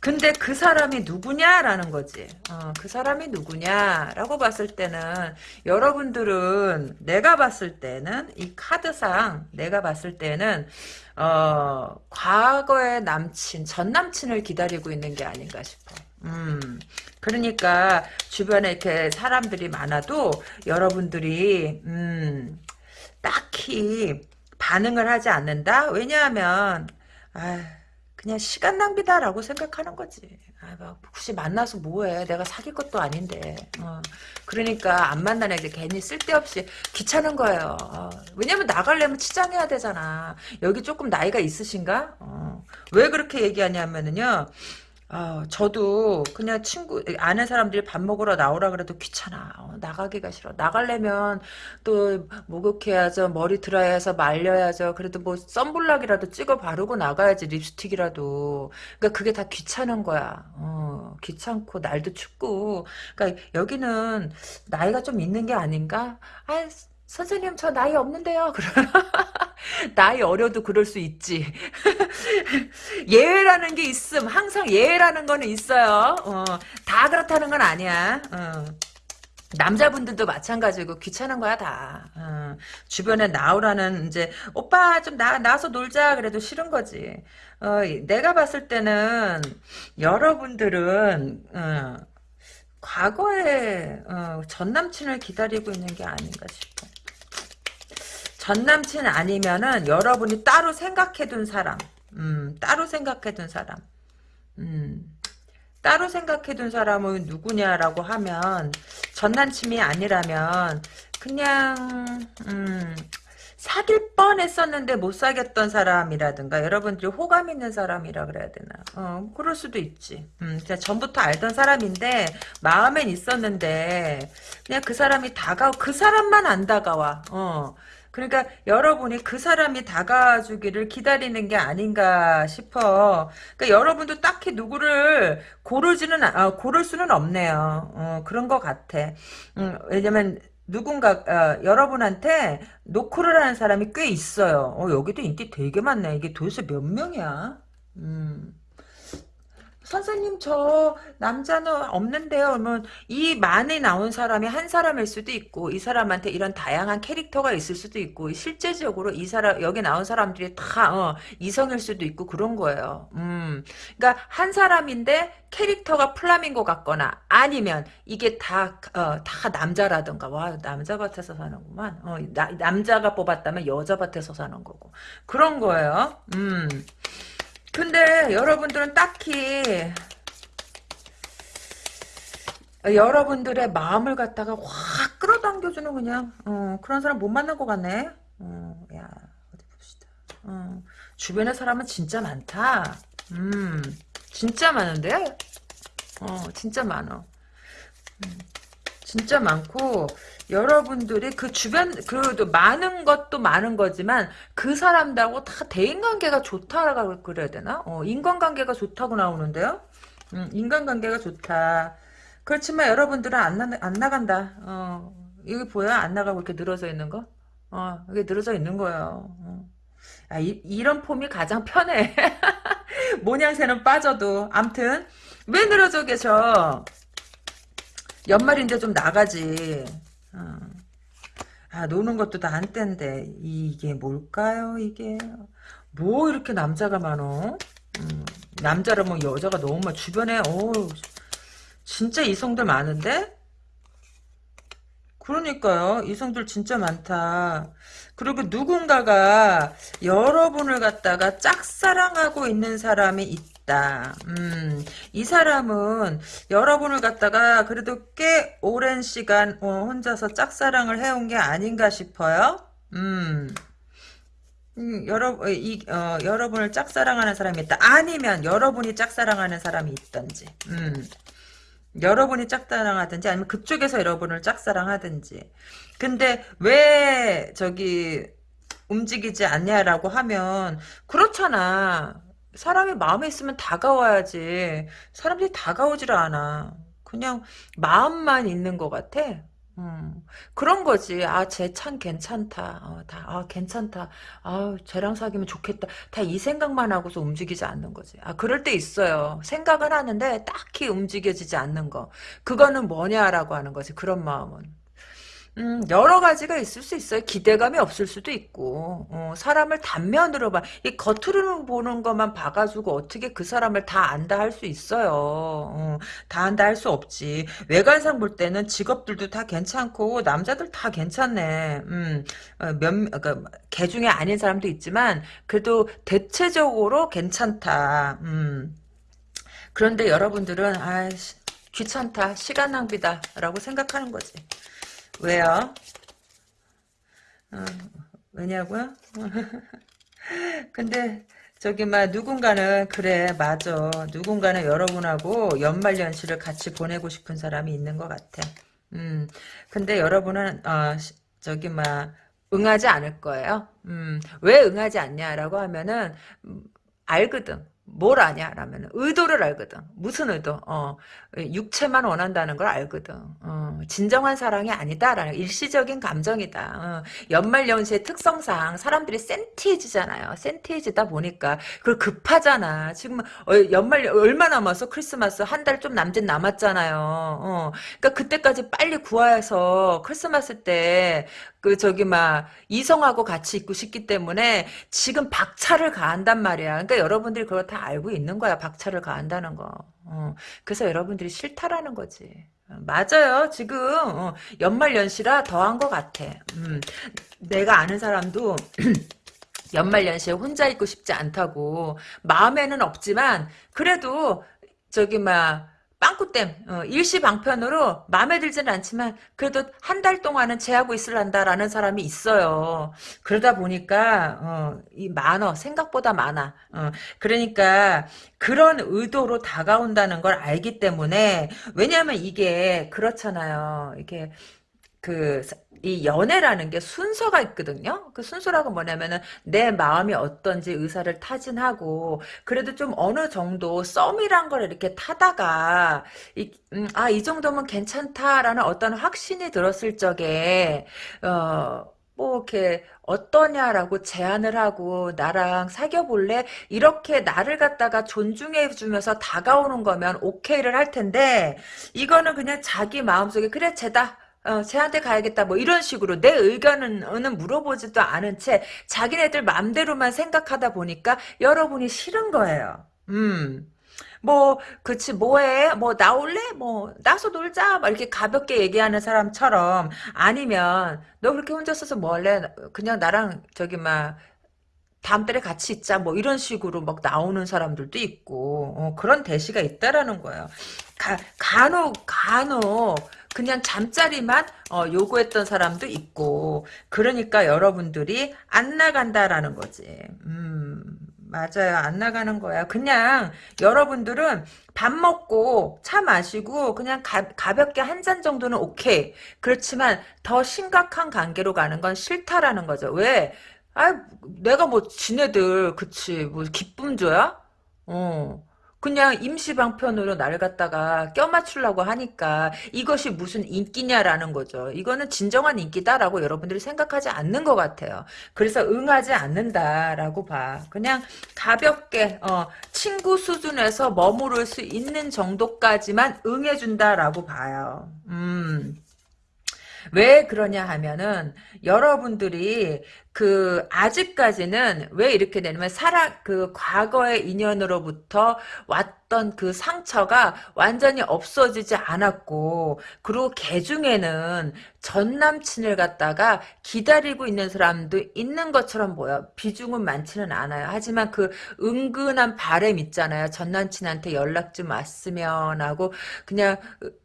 근데 그 사람이 누구냐라는 거지. 어, 그 사람이 누구냐라고 봤을 때는 여러분들은 내가 봤을 때는 이 카드상 내가 봤을 때는 어, 과거의 남친, 전 남친을 기다리고 있는 게 아닌가 싶어. 음, 그러니까 주변에 이렇게 사람들이 많아도 여러분들이 음, 딱히 반응을 하지 않는다. 왜냐하면 아. 그냥 시간 낭비다라고 생각하는 거지. 아, 막 굳이 만나서 뭐해? 내가 사귈 것도 아닌데. 어. 그러니까 안 만나는 게 괜히 쓸데없이 귀찮은 거예요. 어. 왜냐면 나가려면 치장해야 되잖아. 여기 조금 나이가 있으신가? 어. 왜 그렇게 얘기하냐면은요. 어, 저도 그냥 친구 아는 사람들이 밥 먹으러 나오라 그래도 귀찮아. 어, 나가기가 싫어. 나가려면 또 목욕해야죠. 머리 드라이해서 말려야죠. 그래도 뭐 썬블락이라도 찍어 바르고 나가야지 립스틱이라도. 그러니까 그게 다 귀찮은 거야. 어, 귀찮고 날도 춥고. 그러니까 여기는 나이가 좀 있는 게 아닌가? 아, 선생님 저 나이 없는데요. 나이 어려도 그럴 수 있지. 예외라는 게 있음. 항상 예외라는 거는 있어요. 어, 다 그렇다는 건 아니야. 어. 남자분들도 마찬가지고 귀찮은 거야 다. 어. 주변에 나오라는 이제 오빠 좀 나 나서 놀자 그래도 싫은 거지. 어, 내가 봤을 때는 여러분들은 어, 과거에 어, 전 남친을 기다리고 있는 게 아닌가 싶어. 전 남친 아니면은 여러분이 따로 생각해둔 사람, 음, 따로 생각해둔 사람, 음, 따로 생각해둔 사람은 누구냐라고 하면 전 남친이 아니라면 그냥 음, 사귈 뻔했었는데 못 사귀었던 사람이라든가 여러분들이 호감 있는 사람이라 그래야 되나? 어 그럴 수도 있지. 음 진짜 전부터 알던 사람인데 마음엔 있었는데 그냥 그 사람이 다가오 그 사람만 안 다가와. 어 그러니까 여러분이 그 사람이 다가와주기를 기다리는 게 아닌가 싶어. 그러니까 여러분도 딱히 누구를 고르지는 아, 고를 수는 없네요. 어, 그런 것 같아. 음, 왜냐면 누군가 어, 여러분한테 노크를 하는 사람이 꽤 있어요. 어, 여기도 인기 되게 많네. 이게 도대체 몇 명이야? 음. 선생님 저 남자는 없는데요. 그러면 이 많이 나온 사람이 한 사람일 수도 있고 이 사람한테 이런 다양한 캐릭터가 있을 수도 있고 실제적으로 이 사람 여기 나온 사람들이 다 어, 이성일 수도 있고 그런 거예요. 음, 그러니까 한 사람인데 캐릭터가 플라밍고 같거나 아니면 이게 다, 어, 다 남자라든가 와 남자 밭에서 사는구만. 어, 나, 남자가 뽑았다면 여자 밭에서 사는 거고 그런 거예요. 음. 근데 여러분들은 딱히 여러분들의 마음을 갖다가 확 끌어당겨주는 그냥 어, 그런 사람 못 만난 것 같네. 어, 야 어디 봅시다. 어, 주변에 사람은 진짜 많다. 음, 진짜 많은데? 어, 진짜 많어. 음, 진짜 많고 여러분들이 그 주변 그 많은 것도 많은 거지만 그 사람들하고 다 대인관계가 좋다라고 그래야 되나? 어, 인간관계가 좋다고 나오는데요. 음, 인간관계가 좋다. 그렇지만 여러분들은 안, 나, 안 나간다. 어, 여기 보여? 안 나가고 이렇게 늘어져 있는 거? 어, 이게 늘어져 있는 거예요. 어. 아, 이, 이런 폼이 가장 편해. 모양새는 빠져도. 암튼, 왜 늘어져 계셔? 연말인데 좀 나가지. 어. 아, 노는 것도 다 한때인데, 이게 뭘까요, 이게? 뭐 이렇게 남자가 많어? 음, 남자라면 여자가 너무 많 주변에, 어 진짜 이성들 많은데? 그러니까요. 이성들 진짜 많다. 그리고 누군가가 여러분을 갖다가 짝사랑하고 있는 사람이 있다. 음, 이 사람은 여러분을 갖다가 그래도 꽤 오랜 시간 어, 혼자서 짝사랑을 해온 게 아닌가 싶어요. 음. 음, 여러, 어, 이, 어, 여러분을 짝사랑하는 사람이 있다. 아니면 여러분이 짝사랑하는 사람이 있던지. 음. 여러분이 짝사랑하든지 아니면 그쪽에서 여러분을 짝사랑하든지. 근데 왜 저기 움직이지 않냐라고 하면 그렇잖아. 사람이 마음에 있으면 다가와야지. 사람들이 다가오지를 않아. 그냥 마음만 있는 것 같아. 음, 그런 거지. 아, 쟤 참 괜찮다. 어, 다, 아, 괜찮다. 아, 쟤랑 사귀면 좋겠다. 다 이 생각만 하고서 움직이지 않는 거지. 아, 그럴 때 있어요. 생각은 하는데 딱히 움직여지지 않는 거. 그거는 뭐냐라고 하는 거지. 그런 마음은. 음, 여러 가지가 있을 수 있어요. 기대감이 없을 수도 있고, 어, 사람을 단면으로 봐. 이 겉으로 보는 것만 봐가지고 어떻게 그 사람을 다 안다 할 수 있어요. 어, 다 안다 할 수 없지. 외관상 볼 때는 직업들도 다 괜찮고, 남자들 다 괜찮네. 음, 어, 몇, 그러니까, 개 중에 아닌 사람도 있지만, 그래도 대체적으로 괜찮다. 음. 그런데 여러분들은, 아 귀찮다. 시간 낭비다. 라고 생각하는 거지. 왜요? 어, 왜냐고요? 근데 저기 막 누군가는 그래 맞아 누군가는 여러분하고 연말연시를 같이 보내고 싶은 사람이 있는 것 같아 음 근데 여러분은 어 저기 막 응하지 않을 거예요 음왜 응하지 않냐라고 하면은 음, 알거든 뭘 아냐? 라면 의도를 알거든. 무슨 의도? 어, 육체만 원한다는 걸 알거든. 어, 진정한 사랑이 아니다라는 일시적인 감정이다. 어, 연말 연시의 특성상 사람들이 센티해지잖아요. 센티해지다 보니까 그걸 급하잖아. 지금 어, 연말 얼마 남았어? 크리스마스 한 달 좀 남짓 남았잖아요. 어, 그러니까 그때까지 빨리 구해서 크리스마스 때 그 저기 막 이성하고 같이 있고 싶기 때문에 지금 박차를 가한단 말이야. 그러니까 여러분들이 그걸 다 알고 있는 거야. 박차를 가한다는 거. 어, 그래서 여러분들이 싫다라는 거지. 어, 맞아요. 지금 어, 연말연시라 더한 것 같아. 음, 내가 아는 사람도 연말연시에 혼자 있고 싶지 않다고 마음에는 없지만 그래도 저기 막 빵꾸댐 어, 일시방편으로 마음에 들지는 않지만 그래도 한 달 동안은 제하고 있을란다라는 사람이 있어요. 그러다 보니까 어, 이 많어 생각보다 많아. 어, 그러니까 그런 의도로 다가온다는 걸 알기 때문에 왜냐하면 이게 그렇잖아요. 이게 그, 이 연애라는 게 순서가 있거든요. 그 순서라고 뭐냐면은 내 마음이 어떤지 의사를 타진하고 그래도 좀 어느 정도 썸이란 걸 이렇게 타다가 이, 음, 아, 이 정도면 괜찮다라는 어떤 확신이 들었을 적에 어, 뭐 이렇게 어떠냐라고 제안을 하고 나랑 사귀어 볼래? 이렇게 나를 갖다가 존중해 주면서 다가오는 거면 오케이를 할 텐데 이거는 그냥 자기 마음속에 그래 쟤다 어, 쟤한테 가야겠다 뭐 이런 식으로 내 의견은 물어보지도 않은 채 자기네들 맘대로만 생각하다 보니까 여러분이 싫은 거예요. 음. 뭐 그치 뭐해 뭐 나올래 뭐 나서 놀자 막 이렇게 가볍게 얘기하는 사람처럼 아니면 너 그렇게 혼자 서서 뭐 할래 그냥 나랑 저기 막 다음 달에 같이 있자 뭐 이런 식으로 막 나오는 사람들도 있고 어, 그런 대시가 있다라는 거예요. 가, 간혹 간혹 그냥 잠자리만 어, 요구했던 사람도 있고 그러니까 여러분들이 안 나간다라는 거지. 음, 맞아요. 안 나가는 거야. 그냥 여러분들은 밥 먹고 차 마시고 그냥 가, 가볍게 한 잔 정도는 오케이. 그렇지만 더 심각한 관계로 가는 건 싫다라는 거죠. 왜? 아, 내가 뭐 지네들 그치 뭐 기쁨 줘야? 어. 그냥 임시방편으로 나를 갖다가 껴맞추려고 하니까 이것이 무슨 인기냐라는 거죠. 이거는 진정한 인기다라고 여러분들이 생각하지 않는 것 같아요. 그래서 응하지 않는다라고 봐. 그냥 가볍게 어, 친구 수준에서 머무를 수 있는 정도까지만 응해준다라고 봐요. 음. 왜 그러냐 하면은 여러분들이 그 아직까지는 왜 이렇게 되냐면 사랑 그 과거의 인연으로부터 왔던 그 상처가 완전히 없어지지 않았고 그리고 개 중에는 전 남친을 갖다가 기다리고 있는 사람도 있는 것처럼 보여. 비중은 많지는 않아요. 하지만 그 은근한 바램 있잖아요. 전 남친한테 연락 좀 왔으면 하고 그냥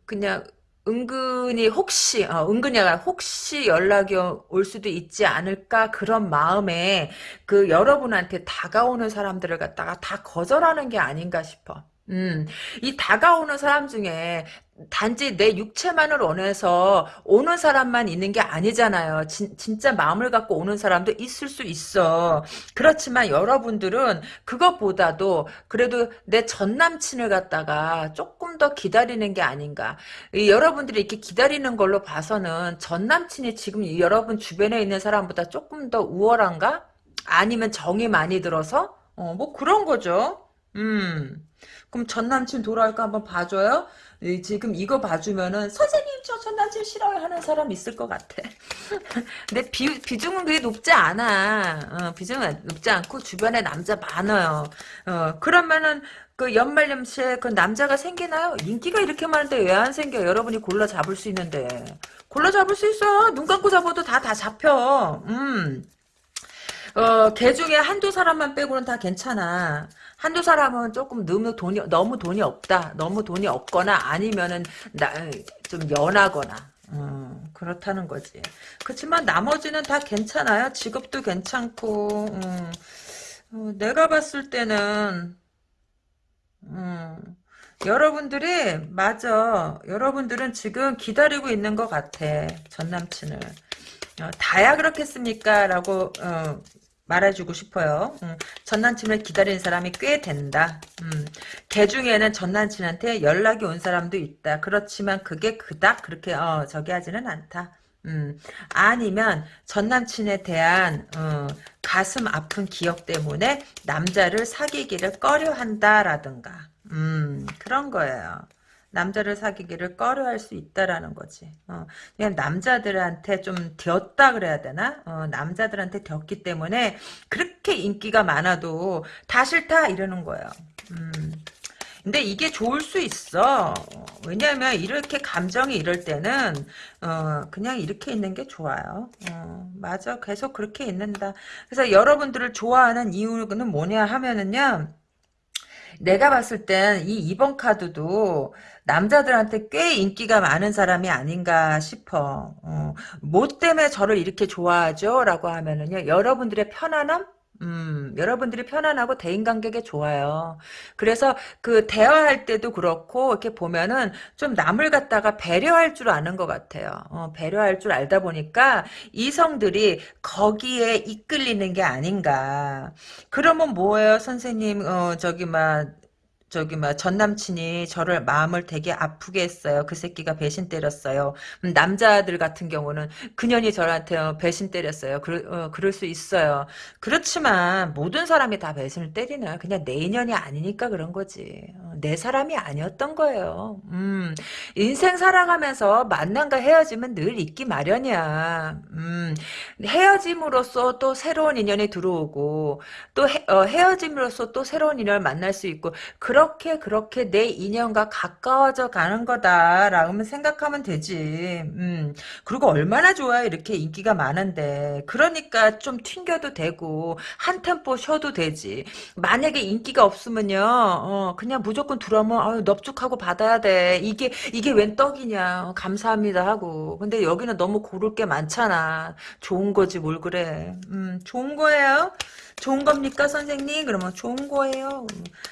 그냥 은근히 혹시 어, 은근히 혹시 연락이 올 수도 있지 않을까 그런 마음에 그 여러분한테 다가오는 사람들을 갖다가 다 거절하는 게 아닌가 싶어. 음, 이 다가오는 사람 중에 단지 내 육체만을 원해서 오는 사람만 있는 게 아니잖아요. 진, 진짜 마음을 갖고 오는 사람도 있을 수 있어. 그렇지만 여러분들은 그것보다도 그래도 내 전 남친을 갖다가 조금 더 기다리는 게 아닌가. 이 여러분들이 이렇게 기다리는 걸로 봐서는 전 남친이 지금 여러분 주변에 있는 사람보다 조금 더 우월한가? 아니면 정이 많이 들어서? 어, 뭐 그런 거죠. 음. 그럼 전 남친 돌아올까 한번 봐줘요? 지금 이거 봐주면은 선생님 저 전 남친 싫어요 하는 사람 있을 것 같아. 근데 비, 비중은 그게 높지 않아. 어, 비중은 높지 않고 주변에 남자 많아요. 어, 그러면은 그 연말 연시에 그 남자가 생기나요? 인기가 이렇게 많은데 왜 안 생겨? 여러분이 골라 잡을 수 있는데. 골라 잡을 수 있어. 눈 감고 잡아도 다 다 잡혀. 음. 어, 개 중에 한두 사람만 빼고는 다 괜찮아. 한두 사람은 조금 너무 돈이, 너무 돈이 없다. 너무 돈이 없거나 아니면은, 나, 좀 연하거나. 음, 그렇다는 거지. 그렇지만 나머지는 다 괜찮아요. 직업도 괜찮고, 음, 어, 내가 봤을 때는, 음, 여러분들이, 맞아. 여러분들은 지금 기다리고 있는 것 같아. 전 남친을. 어, 다야 그렇겠습니까? 라고, 어, 말해주고 싶어요. 음, 전 남친을 기다리는 사람이 꽤 된다. 음, 개 중에는 전 남친한테 연락이 온 사람도 있다. 그렇지만 그게 그닥 그렇게 어, 저기 하지는 않다. 음, 아니면 전 남친에 대한 어, 가슴 아픈 기억 때문에 남자를 사귀기를 꺼려 한다라든가 음, 그런 거예요. 남자를 사귀기를 꺼려할 수 있다라는 거지. 어, 그냥 남자들한테 좀 되었다 그래야 되나? 어, 남자들한테 되었기 때문에 그렇게 인기가 많아도 다 싫다 이러는 거예요. 음. 근데 이게 좋을 수 있어. 왜냐하면 이렇게 감정이 이럴 때는 어, 그냥 이렇게 있는 게 좋아요. 어, 맞아. 계속 그렇게 있는다. 그래서 여러분들을 좋아하는 이유는 뭐냐 하면은요. 내가 봤을 땐 이 2번 카드도 남자들한테 꽤 인기가 많은 사람이 아닌가 싶어. 어, 뭐 때문에 저를 이렇게 좋아하죠? 라고 하면은요. 여러분들의 편안함? 음, 여러분들이 편안하고 대인관계가 좋아요. 그래서 그 대화할 때도 그렇고 이렇게 보면은 좀 남을 갖다가 배려할 줄 아는 것 같아요. 어, 배려할 줄 알다 보니까 이성들이 거기에 이끌리는 게 아닌가. 그러면 뭐예요, 선생님? 어, 저기 막 저기 막 전남친이 저를 마음을 되게 아프게 했어요. 그 새끼가 배신 때렸어요. 음, 남자들 같은 경우는 그년이 저한테 어, 배신 때렸어요. 그럴, 어, 그럴 수 있어요. 그렇지만 모든 사람이 다 배신을 때리는 그냥 내 인연이 아니니까 그런 거지. 어, 내 사람이 아니었던 거예요. 음, 인생 살아가면서 만남과 헤어짐은 늘 있기 마련이야. 음, 헤어짐으로써 또 새로운 인연이 들어오고 또 헤, 어, 헤어짐으로써 또 새로운 인연을 만날 수 있고 그런 그렇게 그렇게 내 인연과 가까워져 가는 거다라고 생각하면 되지. 음. 그리고 얼마나 좋아요. 이렇게 인기가 많은데. 그러니까 좀 튕겨도 되고 한 템포 쉬어도 되지. 만약에 인기가 없으면요. 어, 그냥 무조건 들어오면 아유, 넙죽하고 받아야 돼. 이게 이게 웬 떡이냐. 감사합니다 하고. 근데 여기는 너무 고를 게 많잖아. 좋은 거지 뭘 그래. 음, 좋은 거예요. 좋은 겁니까 선생님? 그러면 좋은 거예요.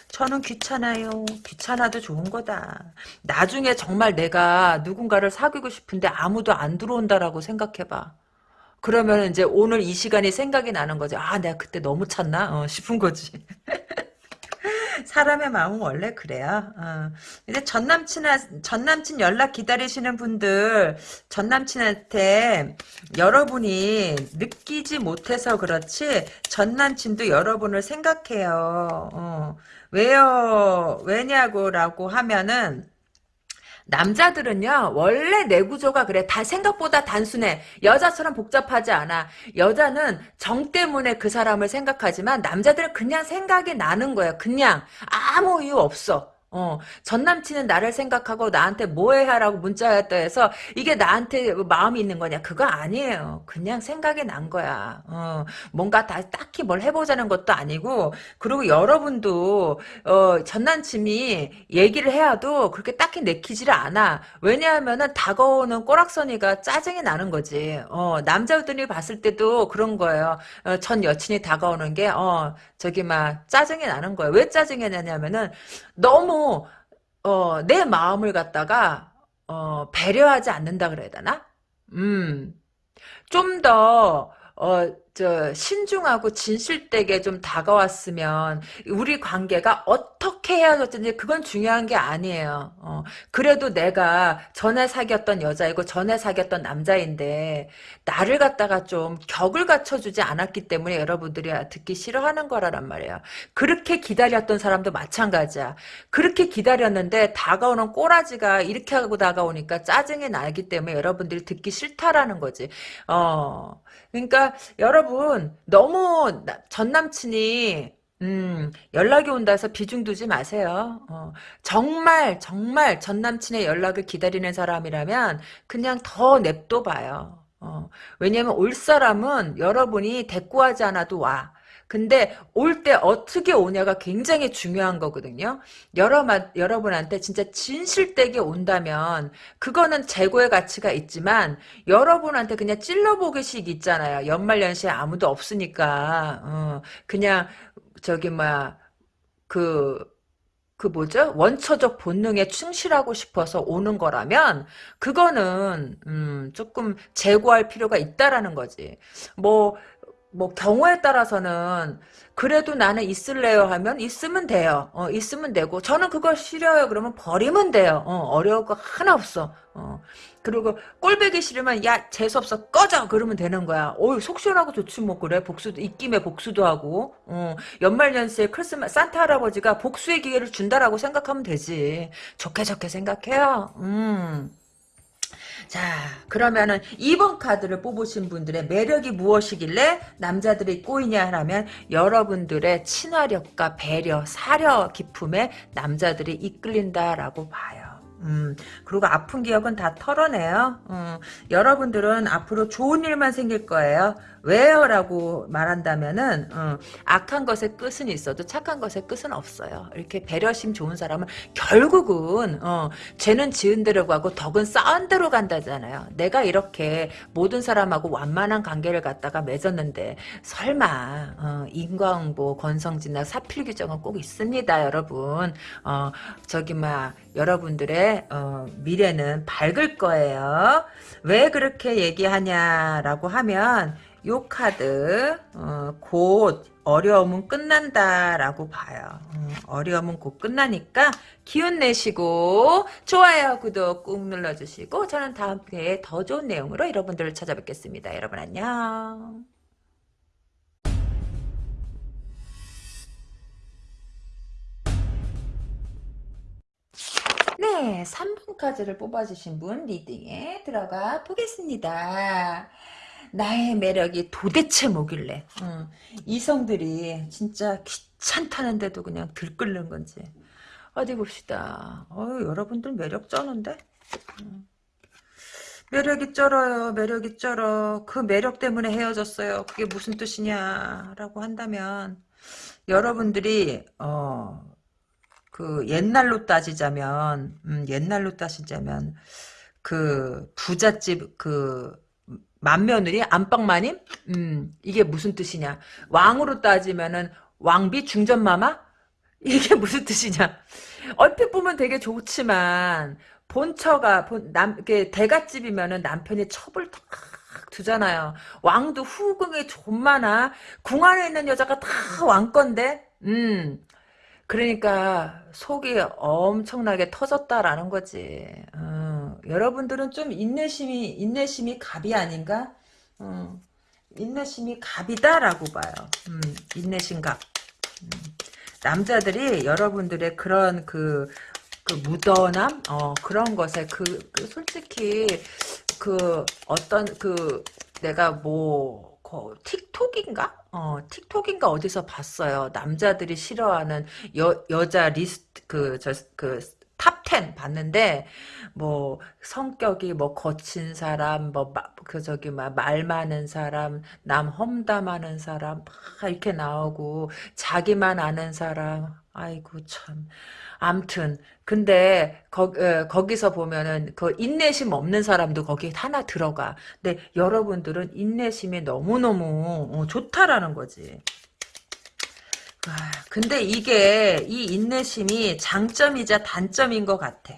저는 귀찮아요. 귀찮아도 좋은 거다. 나중에 정말 내가 누군가를 사귀고 싶은데 아무도 안 들어온다라고 생각해봐. 그러면 이제 오늘 이 시간이 생각이 나는 거지. 아, 내가 그때 너무 찼나? 어, 싶은 거지. 사람의 마음은 원래 그래요. 어. 근데 전 남친아 전 남친 연락 기다리시는 분들 전 남친한테 여러분이 느끼지 못해서 그렇지 전 남친도 여러분을 생각해요. 어. 왜요? 왜냐고라고 하면은 남자들은요 원래 내 구조가 그래. 다 생각보다 단순해. 여자처럼 복잡하지 않아. 여자는 정 때문에 그 사람을 생각하지만 남자들은 그냥 생각이 나는 거야 그냥. 아무 이유 없어 어, 전 남친은 나를 생각하고 나한테 뭐해 하라고 문자했다 해서 이게 나한테 마음이 있는 거냐? 그거 아니에요. 그냥 생각이 난 거야. 어, 뭔가 다 딱히 뭘 해보자는 것도 아니고, 그리고 여러분도, 어, 전 남친이 얘기를 해야도 그렇게 딱히 내키지를 않아. 왜냐하면은 다가오는 꼬락서니가 짜증이 나는 거지. 어, 남자들이 봤을 때도 그런 거예요. 어, 전 여친이 다가오는 게, 어, 저기 막 짜증이 나는 거예요. 왜 짜증이 나냐면은 너무 어, 내 마음을 갖다가 어, 배려하지 않는다 그래야 되나? 음. 좀 더 어, 저, 신중하고 진실되게 좀 다가왔으면, 우리 관계가 어떻게 헤어졌든지 그건 중요한 게 아니에요. 어, 그래도 내가 전에 사귀었던 여자이고 전에 사귀었던 남자인데, 나를 갖다가 좀 격을 갖춰주지 않았기 때문에 여러분들이 듣기 싫어하는 거라란 말이에요. 그렇게 기다렸던 사람도 마찬가지야. 그렇게 기다렸는데, 다가오는 꼬라지가 이렇게 하고 다가오니까 짜증이 나기 때문에 여러분들이 듣기 싫다라는 거지. 어, 그러니까, 여러분, 너무 전 남친이 음, 연락이 온다 해서 비중 두지 마세요. 어, 정말, 정말 전 남친의 연락을 기다리는 사람이라면 그냥 더 냅둬 봐요. 어, 왜냐면 올 사람은 여러분이 대꾸하지 않아도 와. 근데 올 때 어떻게 오냐가 굉장히 중요한 거거든요. 여러 여러분한테 진짜 진실되게 온다면 그거는 재고의 가치가 있지만 여러분한테 그냥 찔러보기식 있잖아요. 연말연시에 아무도 없으니까 어, 그냥 저기 뭐야 그그 뭐죠? 원초적 본능에 충실하고 싶어서 오는 거라면 그거는 음, 조금 재고할 필요가 있다라는 거지. 뭐 뭐 경우에 따라서는 그래도 나는 있을래요 하면 있으면 돼요. 어, 있으면 되고 저는 그걸 싫어요 그러면 버리면 돼요. 어, 려울 거 하나 없어. 어. 그리고 꼴배기 싫으면 야 재수없어 꺼져 그러면 되는 거야. 어이 속 시원하고 좋지 뭐 그래 복수도 입김에 복수도 하고 어, 연말연시에 크리스마스 산타 할아버지가 복수의 기회를 준다라고 생각하면 되지. 좋게 좋게 생각해요. 음. 자 그러면은 2번 카드를 뽑으신 분들의 매력이 무엇이길래 남자들이 꼬이냐 하면 여러분들의 친화력과 배려, 사려 깊음에 남자들이 이끌린다라고 봐요. 음, 그리고 아픈 기억은 다 털어내요. 음, 여러분들은 앞으로 좋은 일만 생길 거예요. 왜요? 라고 말한다면은 어, 악한 것의 끝은 있어도 착한 것의 끝은 없어요. 이렇게 배려심 좋은 사람은 결국은 어, 죄는 지은 대로 가고 덕은 쌓은 대로 간다잖아요. 내가 이렇게 모든 사람하고 완만한 관계를 갖다가 맺었는데 설마 어, 인과응보, 권성진나 사필 규정은 꼭 있습니다. 여러분. 어, 저기 막 여러분들의 어, 미래는 밝을 거예요. 왜 그렇게 얘기하냐라고 하면 요 카드 어, 곧 어려움은 끝난다라고 봐요. 음, 어려움은 곧 끝나니까 기운 내시고 좋아요 구독 꾹 눌러주시고 저는 다음 회에 더 좋은 내용으로 여러분들을 찾아뵙겠습니다. 여러분 안녕. 네, 3분 카드를 뽑아주신 분 리딩에 들어가 보겠습니다. 나의 매력이 도대체 뭐길래? 어, 이성들이 진짜 귀찮다는데도 그냥 들끓는 건지. 어디 봅시다. 어 여러분들 매력 쩌는데? 어. 매력이 쩔어요 매력이 쩔어. 그 매력 때문에 헤어졌어요. 그게 무슨 뜻이냐? 라고 한다면 여러분들이 어 그 옛날로 따지자면 음, 옛날로 따지자면 그 부잣집 그 맏며느리 안방마님 음 이게 무슨 뜻이냐 왕으로 따지면은 왕비 중전마마 이게 무슨 뜻이냐 얼핏 보면 되게 좋지만 본처가 본, 남, 이게 대갓집이면은 남편이 첩을 탁 두잖아요. 왕도 후궁이 좀 많아. 궁 안에 있는 여자가 다 왕건데, 음. 그러니까 속이 엄청나게 터졌다라는 거지. 어, 여러분들은 좀 인내심이 인내심이 갑이 아닌가? 어, 인내심이 갑이다라고 봐요. 음, 인내심 갑. 음, 남자들이 여러분들의 그런 그, 그 무던함, 어, 그런 것에 그, 그 솔직히 그 어떤 그 내가 뭐 거, 틱톡인가? 어, 틱톡인가 어디서 봤어요. 남자들이 싫어하는 여, 여자 리스트, 그, 저, 그, top 10 봤는데, 뭐, 성격이 뭐, 거친 사람, 뭐, 마, 그, 저기, 막, 말 많은 사람, 남 험담하는 사람, 막 이렇게 나오고, 자기만 아는 사람, 아이고, 참. 암튼, 근데, 거, 어, 거기서 보면은, 그, 인내심 없는 사람도 거기에 하나 들어가. 근데 여러분들은 인내심이 너무너무 어, 좋다라는 거지. 아, 근데 이게 이 인내심이 장점이자 단점인 것 같아.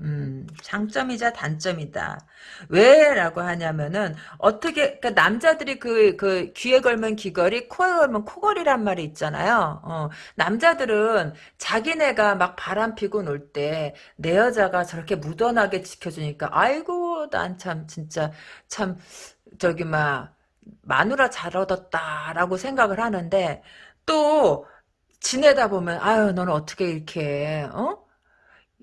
음, 장점이자 단점이다. 왜라고 하냐면은 어떻게 그러니까 남자들이 그 그 귀에 걸면 귀걸이, 코에 걸면 코걸이란 말이 있잖아요. 어, 남자들은 자기네가 막 바람 피고 놀 때 내 여자가 저렇게 무던하게 지켜주니까 아이고 난 참 진짜 참 저기 막 마누라 잘 얻었다라고 생각을 하는데 또 지내다 보면 아유 너는 어떻게 이렇게 어?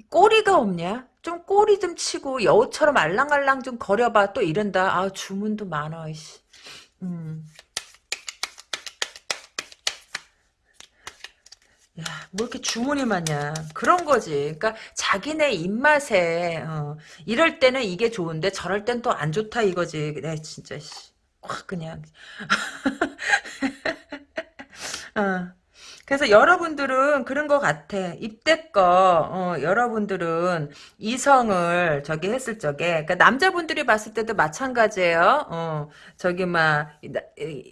꼬리가 없냐? 좀 꼬리 좀 치고 여우처럼 알랑알랑 좀 거려봐 또 이런다. 아 주문도 많아. 이씨. 음. 야, 뭐 이렇게 주문이 많냐. 그런 거지. 그러니까 자기네 입맛에 어, 이럴 때는 이게 좋은데 저럴 땐 또 안 좋다 이거지. 내 진짜 씨. 확 그냥 어. 그래서 여러분들은 그런 것 같아. 이때껏 어, 여러분들은 이성을 저기 했을 적에 그러니까 남자분들이 봤을 때도 마찬가지예요. 어, 저기 막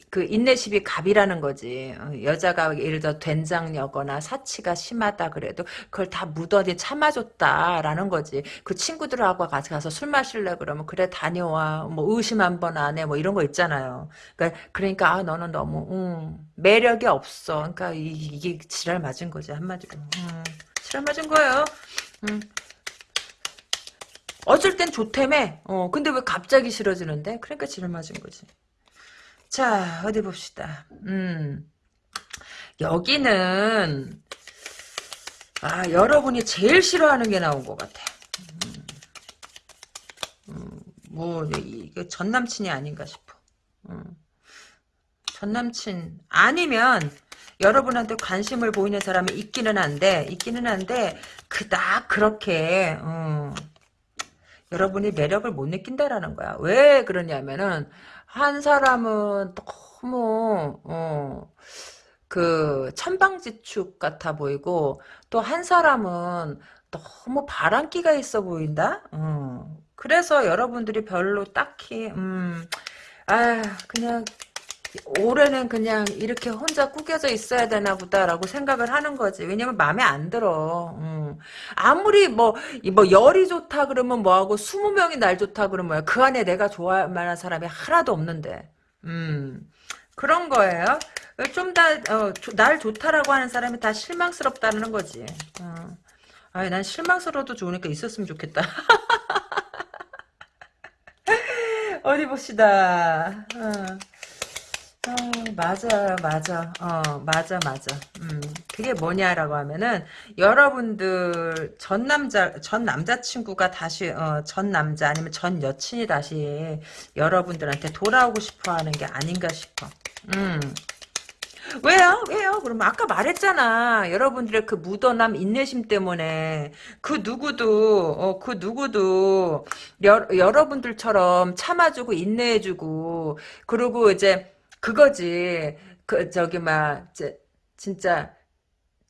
그 인내심이 갑이라는 거지. 어, 여자가 예를 들어 된장여거나 사치가 심하다 그래도 그걸 다 무던히 참아줬다라는 거지. 그 친구들하고 같이 가서 술 마실래 그러면 그래 다녀와. 뭐 의심 한 번 안 해. 뭐 이런 거 있잖아요. 그러니까 그러니까 아 너는 너무 음, 매력이 없어. 그러니까 이 이게 지랄 맞은 거지 한마디로. 음, 지랄 맞은 거예요. 음. 어쩔 땐 좋다며. 어, 근데 왜 갑자기 싫어지는데? 그러니까 지랄 맞은 거지. 자, 어디 봅시다. 음. 여기는, 아, 여러분이 제일 싫어하는 게 나온 것 같아. 음, 음, 뭐, 이게 전 남친이 아닌가 싶어. 음. 전 남친, 아니면, 여러분한테 관심을 보이는 사람이 있기는 한데 있기는 한데 그닥 그렇게 어, 여러분이 매력을 못 느낀다라는 거야. 왜 그러냐면은 한 사람은 너무 어, 그 천방지축 같아 보이고 또 한 사람은 너무 바람기가 있어 보인다. 어. 그래서 여러분들이 별로 딱히 음, 아 그냥 올해는 그냥 이렇게 혼자 꾸겨져 있어야 되나 보다라고 생각을 하는 거지. 왜냐면 마음에 안 들어. 음. 아무리 뭐, 뭐 열이 좋다 그러면 뭐하고 20명이 날 좋다 그러면 뭐야. 그 안에 내가 좋아할 만한 사람이 하나도 없는데. 음. 그런 거예요. 좀 다, 어, 날 좋다라고 하는 사람이 다 실망스럽다는 거지. 어. 아니, 난 실망스러워도 좋으니까 있었으면 좋겠다. 어디 봅시다. 어. 어, 맞아, 맞아. 어, 맞아, 맞아. 음, 그게 뭐냐라고 하면은, 여러분들, 전 남자, 전 남자친구가 다시, 어, 전 남자 아니면 전 여친이 다시 여러분들한테 돌아오고 싶어 하는 게 아닌가 싶어. 음. 왜요? 왜요? 그러면 아까 말했잖아. 여러분들의 그 무던함, 인내심 때문에 그 누구도 어, 그 누구도 여, 여러분들처럼 참아주고 인내해주고 그리고 이제 그거지. 그 저기 막 진짜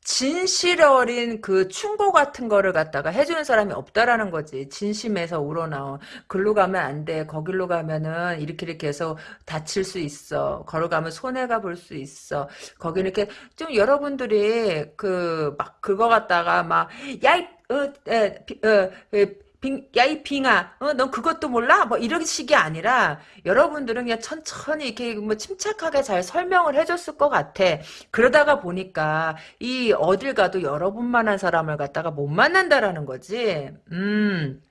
진실 어린 그 충고 같은 거를 갖다가 해주는 사람이 없다라는 거지. 진심에서 우러나온. 글로 가면 안 돼. 거길로 가면은 이렇게 이렇게 해서 다칠 수 있어. 걸어가면 손해가 볼 수 있어. 거기 이렇게 좀 여러분들이 그 막 그거 갖다가 막, 야, 이, 어, 에, 비, 어, 야 이 빙아 어, 넌 그것도 몰라? 뭐 이런 식이 아니라 여러분들은 그냥 천천히 이렇게 뭐 침착하게 잘 설명을 해줬을 것 같아. 그러다가 보니까 이 어딜 가도 여러분만한 사람을 갖다가 못 만난다라는 거지. 음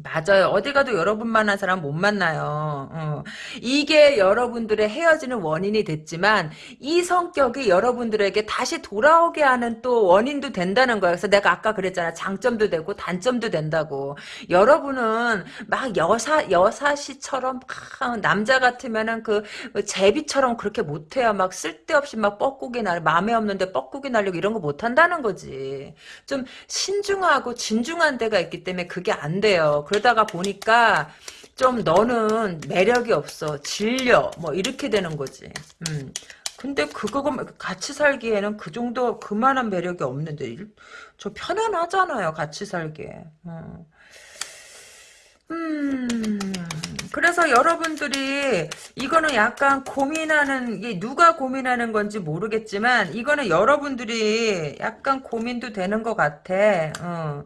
맞아요. 어디 가도 여러분만한 사람 못 만나요. 어. 이게 여러분들의 헤어지는 원인이 됐지만 이 성격이 여러분들에게 다시 돌아오게 하는 또 원인도 된다는 거예요. 그래서 내가 아까 그랬잖아. 장점도 되고 단점도 된다고. 여러분은 막 여사 여사시처럼 막 남자 같으면은 그 제비처럼 그렇게 못해요. 막 쓸데없이 막 뻐꾸기 날 마음에 없는데 뻐꾸기 날리고 이런 거 못한다는 거지. 좀 신중하고 진중한 데가 있기 때문에 그게 안 돼요. 그러다가 보니까 좀 너는 매력이 없어 질려 뭐 이렇게 되는 거지 음. 근데 그거 같이 살기에는 그 정도 그만한 매력이 없는데 저 편안하잖아요 같이 살기에 어. 음 그래서 여러분들이 이거는 약간 고민하는 게 누가 고민하는 건지 모르겠지만 이거는 여러분들이 약간 고민도 되는 것 같아 어.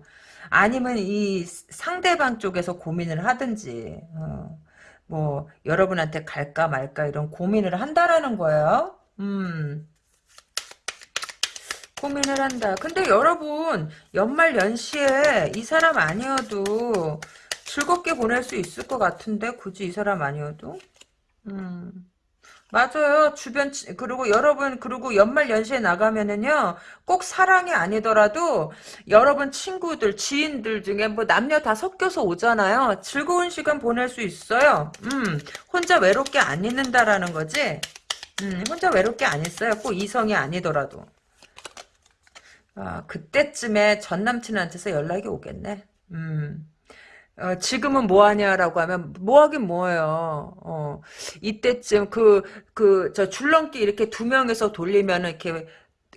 아니면 이 상대방 쪽에서 고민을 하든지 어, 뭐 여러분한테 갈까 말까 이런 고민을 한다라는 거예요. 음. 고민을 한다. 근데 여러분 연말 연시에 이 사람 아니어도 즐겁게 보낼 수 있을 것 같은데 굳이 이 사람 아니어도 음. 맞아요. 주변 그리고 여러분 그리고 연말 연시에 나가면은요 꼭 사랑이 아니더라도 여러분 친구들 지인들 중에 뭐 남녀 다 섞여서 오잖아요. 즐거운 시간 보낼 수 있어요. 음 혼자 외롭게 안 있는다라는 거지. 음 혼자 외롭게 안 있어요. 꼭 이성이 아니더라도. 아 그때쯤에 전 남친한테서 연락이 오겠네. 음. 어, 지금은 뭐 하냐라고 하면 뭐 하긴 뭐예요. 어, 이때쯤 그 그 저 줄넘기 이렇게 두 명에서 돌리면은 이렇게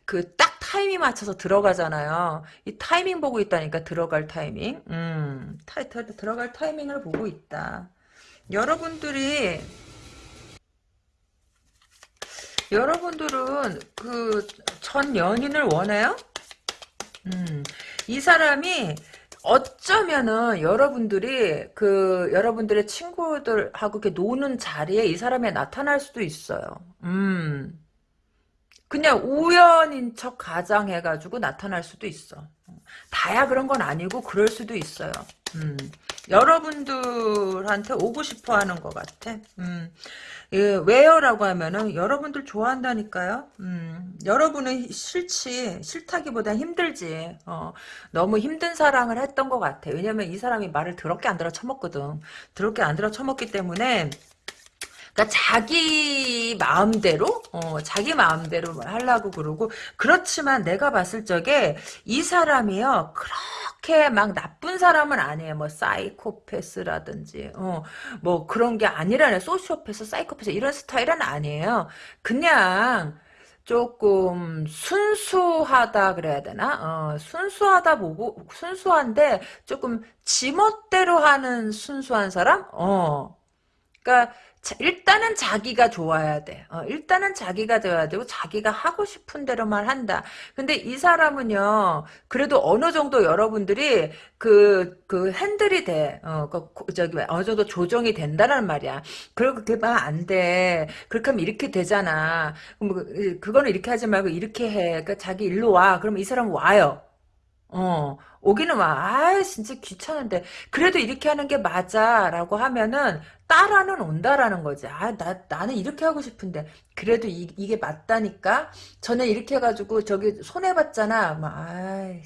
그 딱 타이밍 맞춰서 들어가잖아요. 이 타이밍 보고 있다니까 들어갈 타이밍. 음, 타, 타, 들어갈 타이밍을 보고 있다. 여러분들이 여러분들은 그 전 연인을 원해요? 음, 이 사람이 어쩌면은 여러분들이 그 여러분들의 친구들하고 이렇게 노는 자리에 이 사람이 나타날 수도 있어요. 음. 그냥 우연인 척 가장해가지고 나타날 수도 있어. 다야 그런 건 아니고 그럴 수도 있어요. 음. 여러분들한테 오고 싶어 하는 것 같아. 음. 예, 왜요라고 하면은 여러분들 좋아한다니까요. 음, 여러분은 싫지 싫다기보다 힘들지. 어, 너무 힘든 사랑을 했던 것 같아. 왜냐면 이 사람이 말을 더럽게 안 들어 처먹거든. 더럽게 안 들어 처먹기 때문에 그러니까 자기 마음대로 어, 자기 마음대로 하려고 그러고 그렇지만 내가 봤을 적에 이 사람이요 그렇게 막 나쁜 사람은 아니에요 뭐 사이코패스라든지 어, 뭐 그런 게 아니라네 소시오패스 사이코패스 이런 스타일은 아니에요 그냥 조금 순수하다 그래야 되나? 어, 순수하다 보고 순수한데 조금 지멋대로 하는 순수한 사람? 어. 그러니까 일단은 자기가 좋아야 돼. 어, 일단은 자기가 되어야 되고 자기가 하고 싶은 대로만 한다. 근데 이 사람은요. 그래도 어느 정도 여러분들이 그, 그 핸들이 돼. 어, 그, 저기 어느 정도 조정이 된다는 말이야. 그렇게 하면 안 돼. 그렇게 하면 이렇게 되잖아. 그럼 그, 그거는 이렇게 하지 말고 이렇게 해. 그러니까 자기 일로 와. 그러면 이 사람 와요. 어, 오기는 와. 아, 진짜 귀찮은데. 그래도 이렇게 하는 게 맞아. 라고 하면은, 따라는 온다라는 거지. 아, 나, 나는 이렇게 하고 싶은데. 그래도 이, 이게 맞다니까? 전에 이렇게 해가지고, 저기, 손해봤잖아. 막, 아이,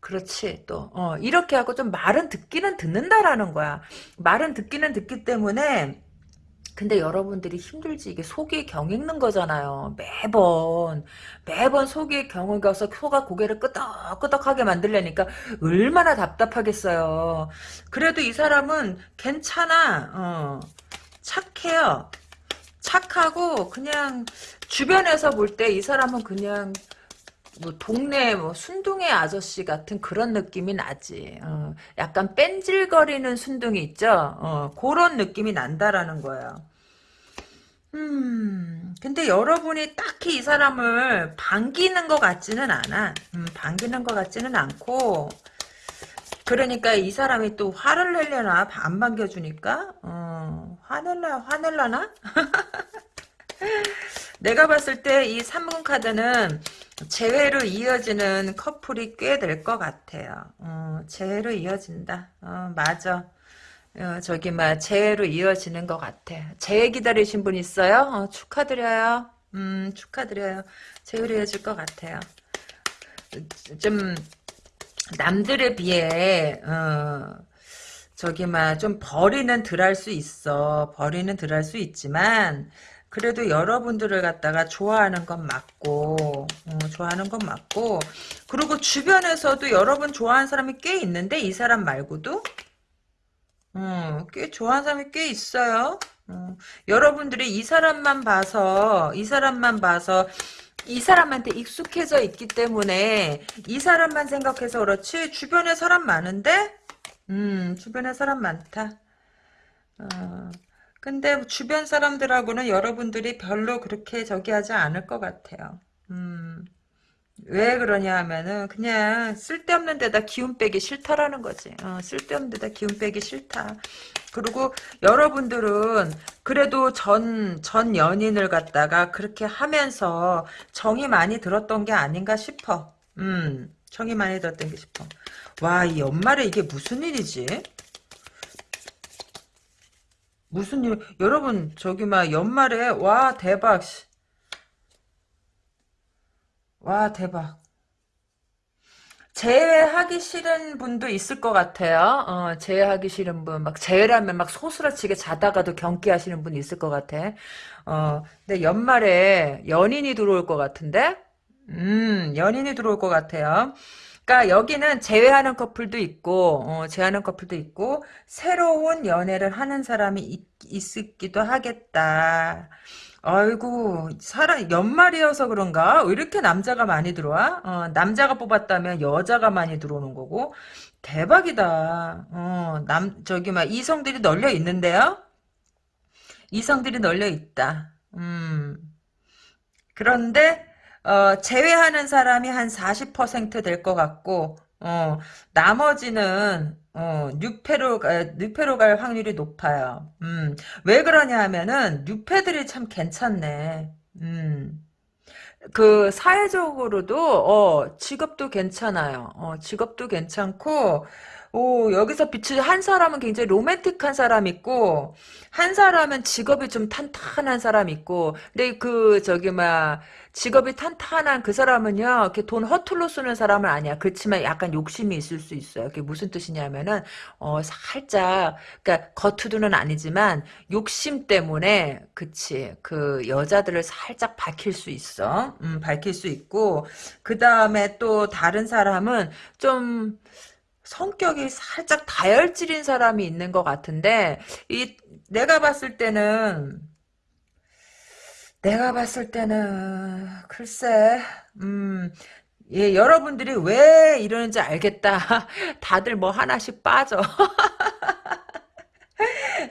그렇지, 또. 어, 이렇게 하고 좀 말은 듣기는 듣는다라는 거야. 말은 듣기는 듣기 때문에, 근데 여러분들이 힘들지 이게 속이 경익는 거잖아요. 매번 매번 속이 경익어서 소가 고개를 끄덕끄덕하게 만들려니까 얼마나 답답하겠어요. 그래도 이 사람은 괜찮아. 어, 착해요. 착하고 그냥 주변에서 볼 때 이 사람은 그냥 뭐 동네 뭐 순둥이 아저씨 같은 그런 느낌이 나지. 어, 약간 뺀질거리는 순둥이 있죠. 어, 그런 느낌이 난다라는 거예요. 음, 근데 여러분이 딱히 이 사람을 반기는 것 같지는 않아. 음, 반기는 것 같지는 않고 그러니까 이 사람이 또 화를 내려나 안 반겨주니까 어, 화낼라 화낼라나? 내가 봤을 때 이 3분 카드는 재회로 이어지는 커플이 꽤 될 것 같아요. 어, 재회로 이어진다. 어, 맞아. 어, 저기 막 재회로 이어지는 것 같아. 재회 기다리신 분 있어요? 어, 축하드려요. 음 축하드려요. 재회로 이어질 것 같아요. 좀 남들에 비해 어, 저기 막좀 벌이는 덜 할 수 있어. 벌이는 덜 할 수 있지만 그래도 여러분들을 갖다가 좋아하는 건 맞고 어, 좋아하는 건 맞고 그리고 주변에서도 여러분 좋아하는 사람이 꽤 있는데 이 사람 말고도 어, 꽤 좋아하는 사람이 꽤 있어요. 어, 여러분들이 이 사람만 봐서 이 사람만 봐서 이 사람한테 익숙해져 있기 때문에 이 사람만 생각해서 그렇지 주변에 사람 많은데 음 주변에 사람 많다. 어, 근데 주변 사람들하고는 여러분들이 별로 그렇게 저기 하지 않을 것 같아요. 음, 왜 그러냐 하면은 그냥 쓸데없는 데다 기운 빼기 싫다라는 거지. 어, 쓸데없는 데다 기운 빼기 싫다. 그리고 여러분들은 그래도 전, 전 연인을 갖다가 그렇게 하면서 정이 많이 들었던 게 아닌가 싶어. 음, 정이 많이 들었던 게 싶어. 와, 이 연말에 이게 무슨 일이지? 무슨 일, 여러분, 저기, 막, 연말에, 와, 대박. 씨. 와, 대박. 제외하기 싫은 분도 있을 것 같아요. 어, 제외하기 싫은 분, 막, 제외라면 막 소스라치게 자다가도 경기하시는 분 있을 것 같아. 어, 근데 연말에 연인이 들어올 것 같은데? 음, 연인이 들어올 것 같아요. 그러니까 여기는 제외하는 커플도 있고 어, 제외하는 커플도 있고 새로운 연애를 하는 사람이 있, 있기도 하겠다. 아이고 사람 연말이어서 그런가 왜 이렇게 남자가 많이 들어와? 어, 남자가 뽑았다면 여자가 많이 들어오는 거고 대박이다. 어, 남 저기 막 이성들이 널려 있는데요. 이성들이 널려 있다. 음. 그런데 어, 제외하는 사람이 한 40%될 것 같고, 어, 나머지는, 어, 뉴페로, 뉴페로 갈 확률이 높아요. 음, 왜 그러냐 하면은, 뉴페들이 참 괜찮네. 음, 그, 사회적으로도, 어, 직업도 괜찮아요. 어, 직업도 괜찮고, 오, 여기서 비추 한 사람은 굉장히 로맨틱한 사람 있고, 한 사람은 직업이 좀 탄탄한 사람 있고, 근데 그, 저기, 막, 직업이 탄탄한 그 사람은요, 이렇게 돈 허툴로 쓰는 사람은 아니야. 그렇지만 약간 욕심이 있을 수 있어요. 그게 무슨 뜻이냐면은, 어, 살짝, 그니까, 겉으로는 아니지만, 욕심 때문에, 그치, 그, 여자들을 살짝 밝힐 수 있어. 음, 밝힐 수 있고, 그 다음에 또 다른 사람은 좀, 성격이 살짝 다혈질인 사람이 있는 것 같은데 이 내가 봤을 때는 내가 봤을 때는 글쎄 음 예, 여러분들이 왜 이러는지 알겠다. 다들 뭐 하나씩 빠져.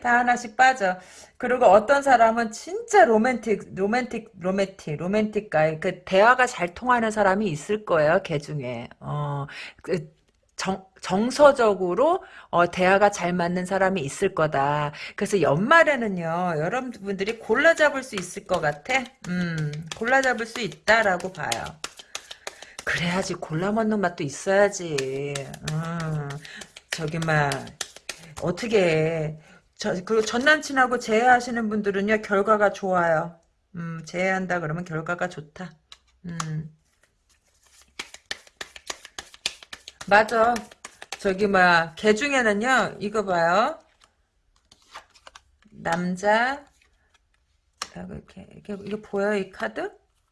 다 하나씩 빠져. 그리고 어떤 사람은 진짜 로맨틱, 로맨틱, 로맨틱, 로맨틱 가이, 그 대화가 잘 통하는 사람이 있을 거예요, 걔 중에. 어, 그, 정, 정서적으로 어, 대화가 잘 맞는 사람이 있을 거다. 그래서 연말에는요, 여러분들이 골라 잡을 수 있을 것 같아. 음, 골라 잡을 수 있다라고 봐요. 그래야지 골라 먹는 맛도 있어야지. 음, 저기 막 어떻게 저, 그리고 전 남친하고 재회하시는 분들은요 결과가 좋아요. 음, 재회한다 그러면 결과가 좋다. 음. 맞아. 저기 뭐야 개 중에는요 이거 봐요. 남자 이렇게 이게 이거 보여 이 카드?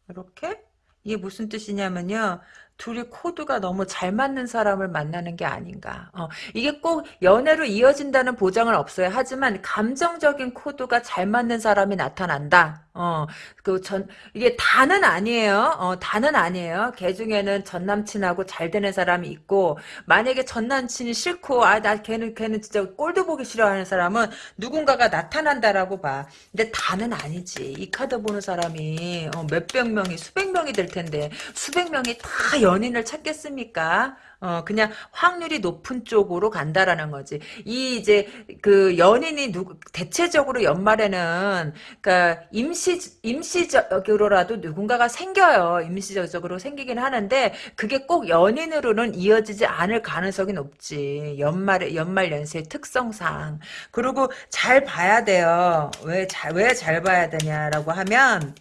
이렇게 이게 무슨 뜻이냐면요. 둘이 코드가 너무 잘 맞는 사람을 만나는 게 아닌가. 어, 이게 꼭 연애로 이어진다는 보장은 없어요. 하지만 감정적인 코드가 잘 맞는 사람이 나타난다. 어, 그 전, 이게 다는 아니에요. 어, 다는 아니에요. 걔 중에는 전 남친하고 잘 되는 사람이 있고, 만약에 전 남친이 싫고, 아, 나 걔는, 걔는 진짜 꼴도 보기 싫어하는 사람은 누군가가 나타난다라고 봐. 근데 다는 아니지. 이 카드 보는 사람이, 어, 몇백 명이, 수백 명이 될 텐데, 수백 명이 다 연인을 찾겠습니까? 어, 그냥 확률이 높은 쪽으로 간다라는 거지. 이 이제 그 연인이 누 대체적으로 연말에는 그러니까 임시 임시적으로라도 누군가가 생겨요. 임시적으로 생기긴 하는데 그게 꼭 연인으로는 이어지지 않을 가능성이 높지. 연말에 연말 연세의 특성상. 그리고 잘 봐야 돼요. 왜 잘 왜 잘 봐야 되냐라고 하면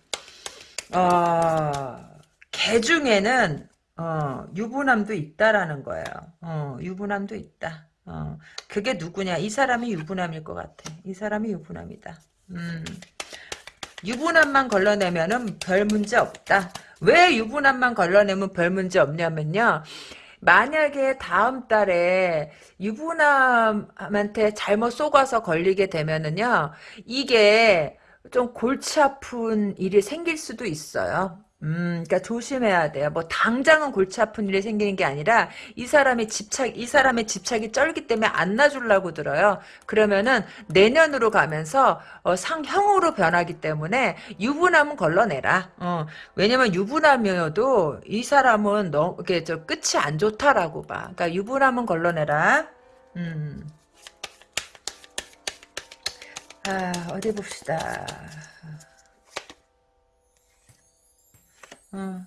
어, 개 중에는 어, 유부남도 있다라는 거예요. 어, 유부남도 있다. 어, 그게 누구냐? 이 사람이 유부남일 것 같아. 이 사람이 유부남이다. 음. 유부남만 걸러내면은 별 문제 없다. 왜 유부남만 걸러내면 별 문제 없냐면요. 만약에 다음 달에 유부남한테 잘못 속아서 걸리게 되면은요, 이게 좀 골치 아픈 일이 생길 수도 있어요. 음, 그러니까 조심해야 돼요. 뭐 당장은 골치 아픈 일이 생기는 게 아니라 이 사람의 집착, 이 사람의 집착이 쩔기 때문에 안 놔주려고 들어요. 그러면은 내년으로 가면서 어, 상형으로 변하기 때문에 유부남은 걸러내라. 어, 왜냐면 유부남이어도 이 사람은 너무 이게 저 끝이 안 좋다라고 봐. 그러니까 유부남은 걸러내라. 음. 아, 어디 봅시다. 어,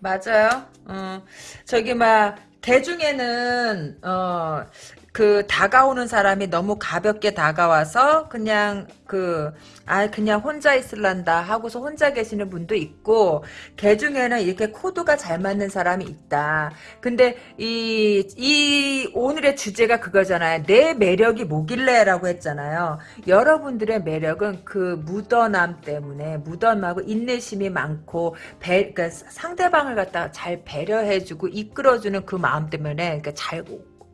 맞아요. 어, 저기 막 대중에는 어, 그 다가오는 사람이 너무 가볍게 다가와서 그냥 그 아 그냥 혼자 있을란다 하고서 혼자 계시는 분도 있고 개 중에는 이렇게 코드가 잘 맞는 사람이 있다. 근데 이 이 오늘의 주제가 그거잖아요. 내 매력이 뭐길래라고 했잖아요. 여러분들의 매력은 그 무던함 때문에 무던하고 인내심이 많고 배, 그러니까 상대방을 갖다가 잘 배려해주고 이끌어주는 그 마음 때문에 그러니까 잘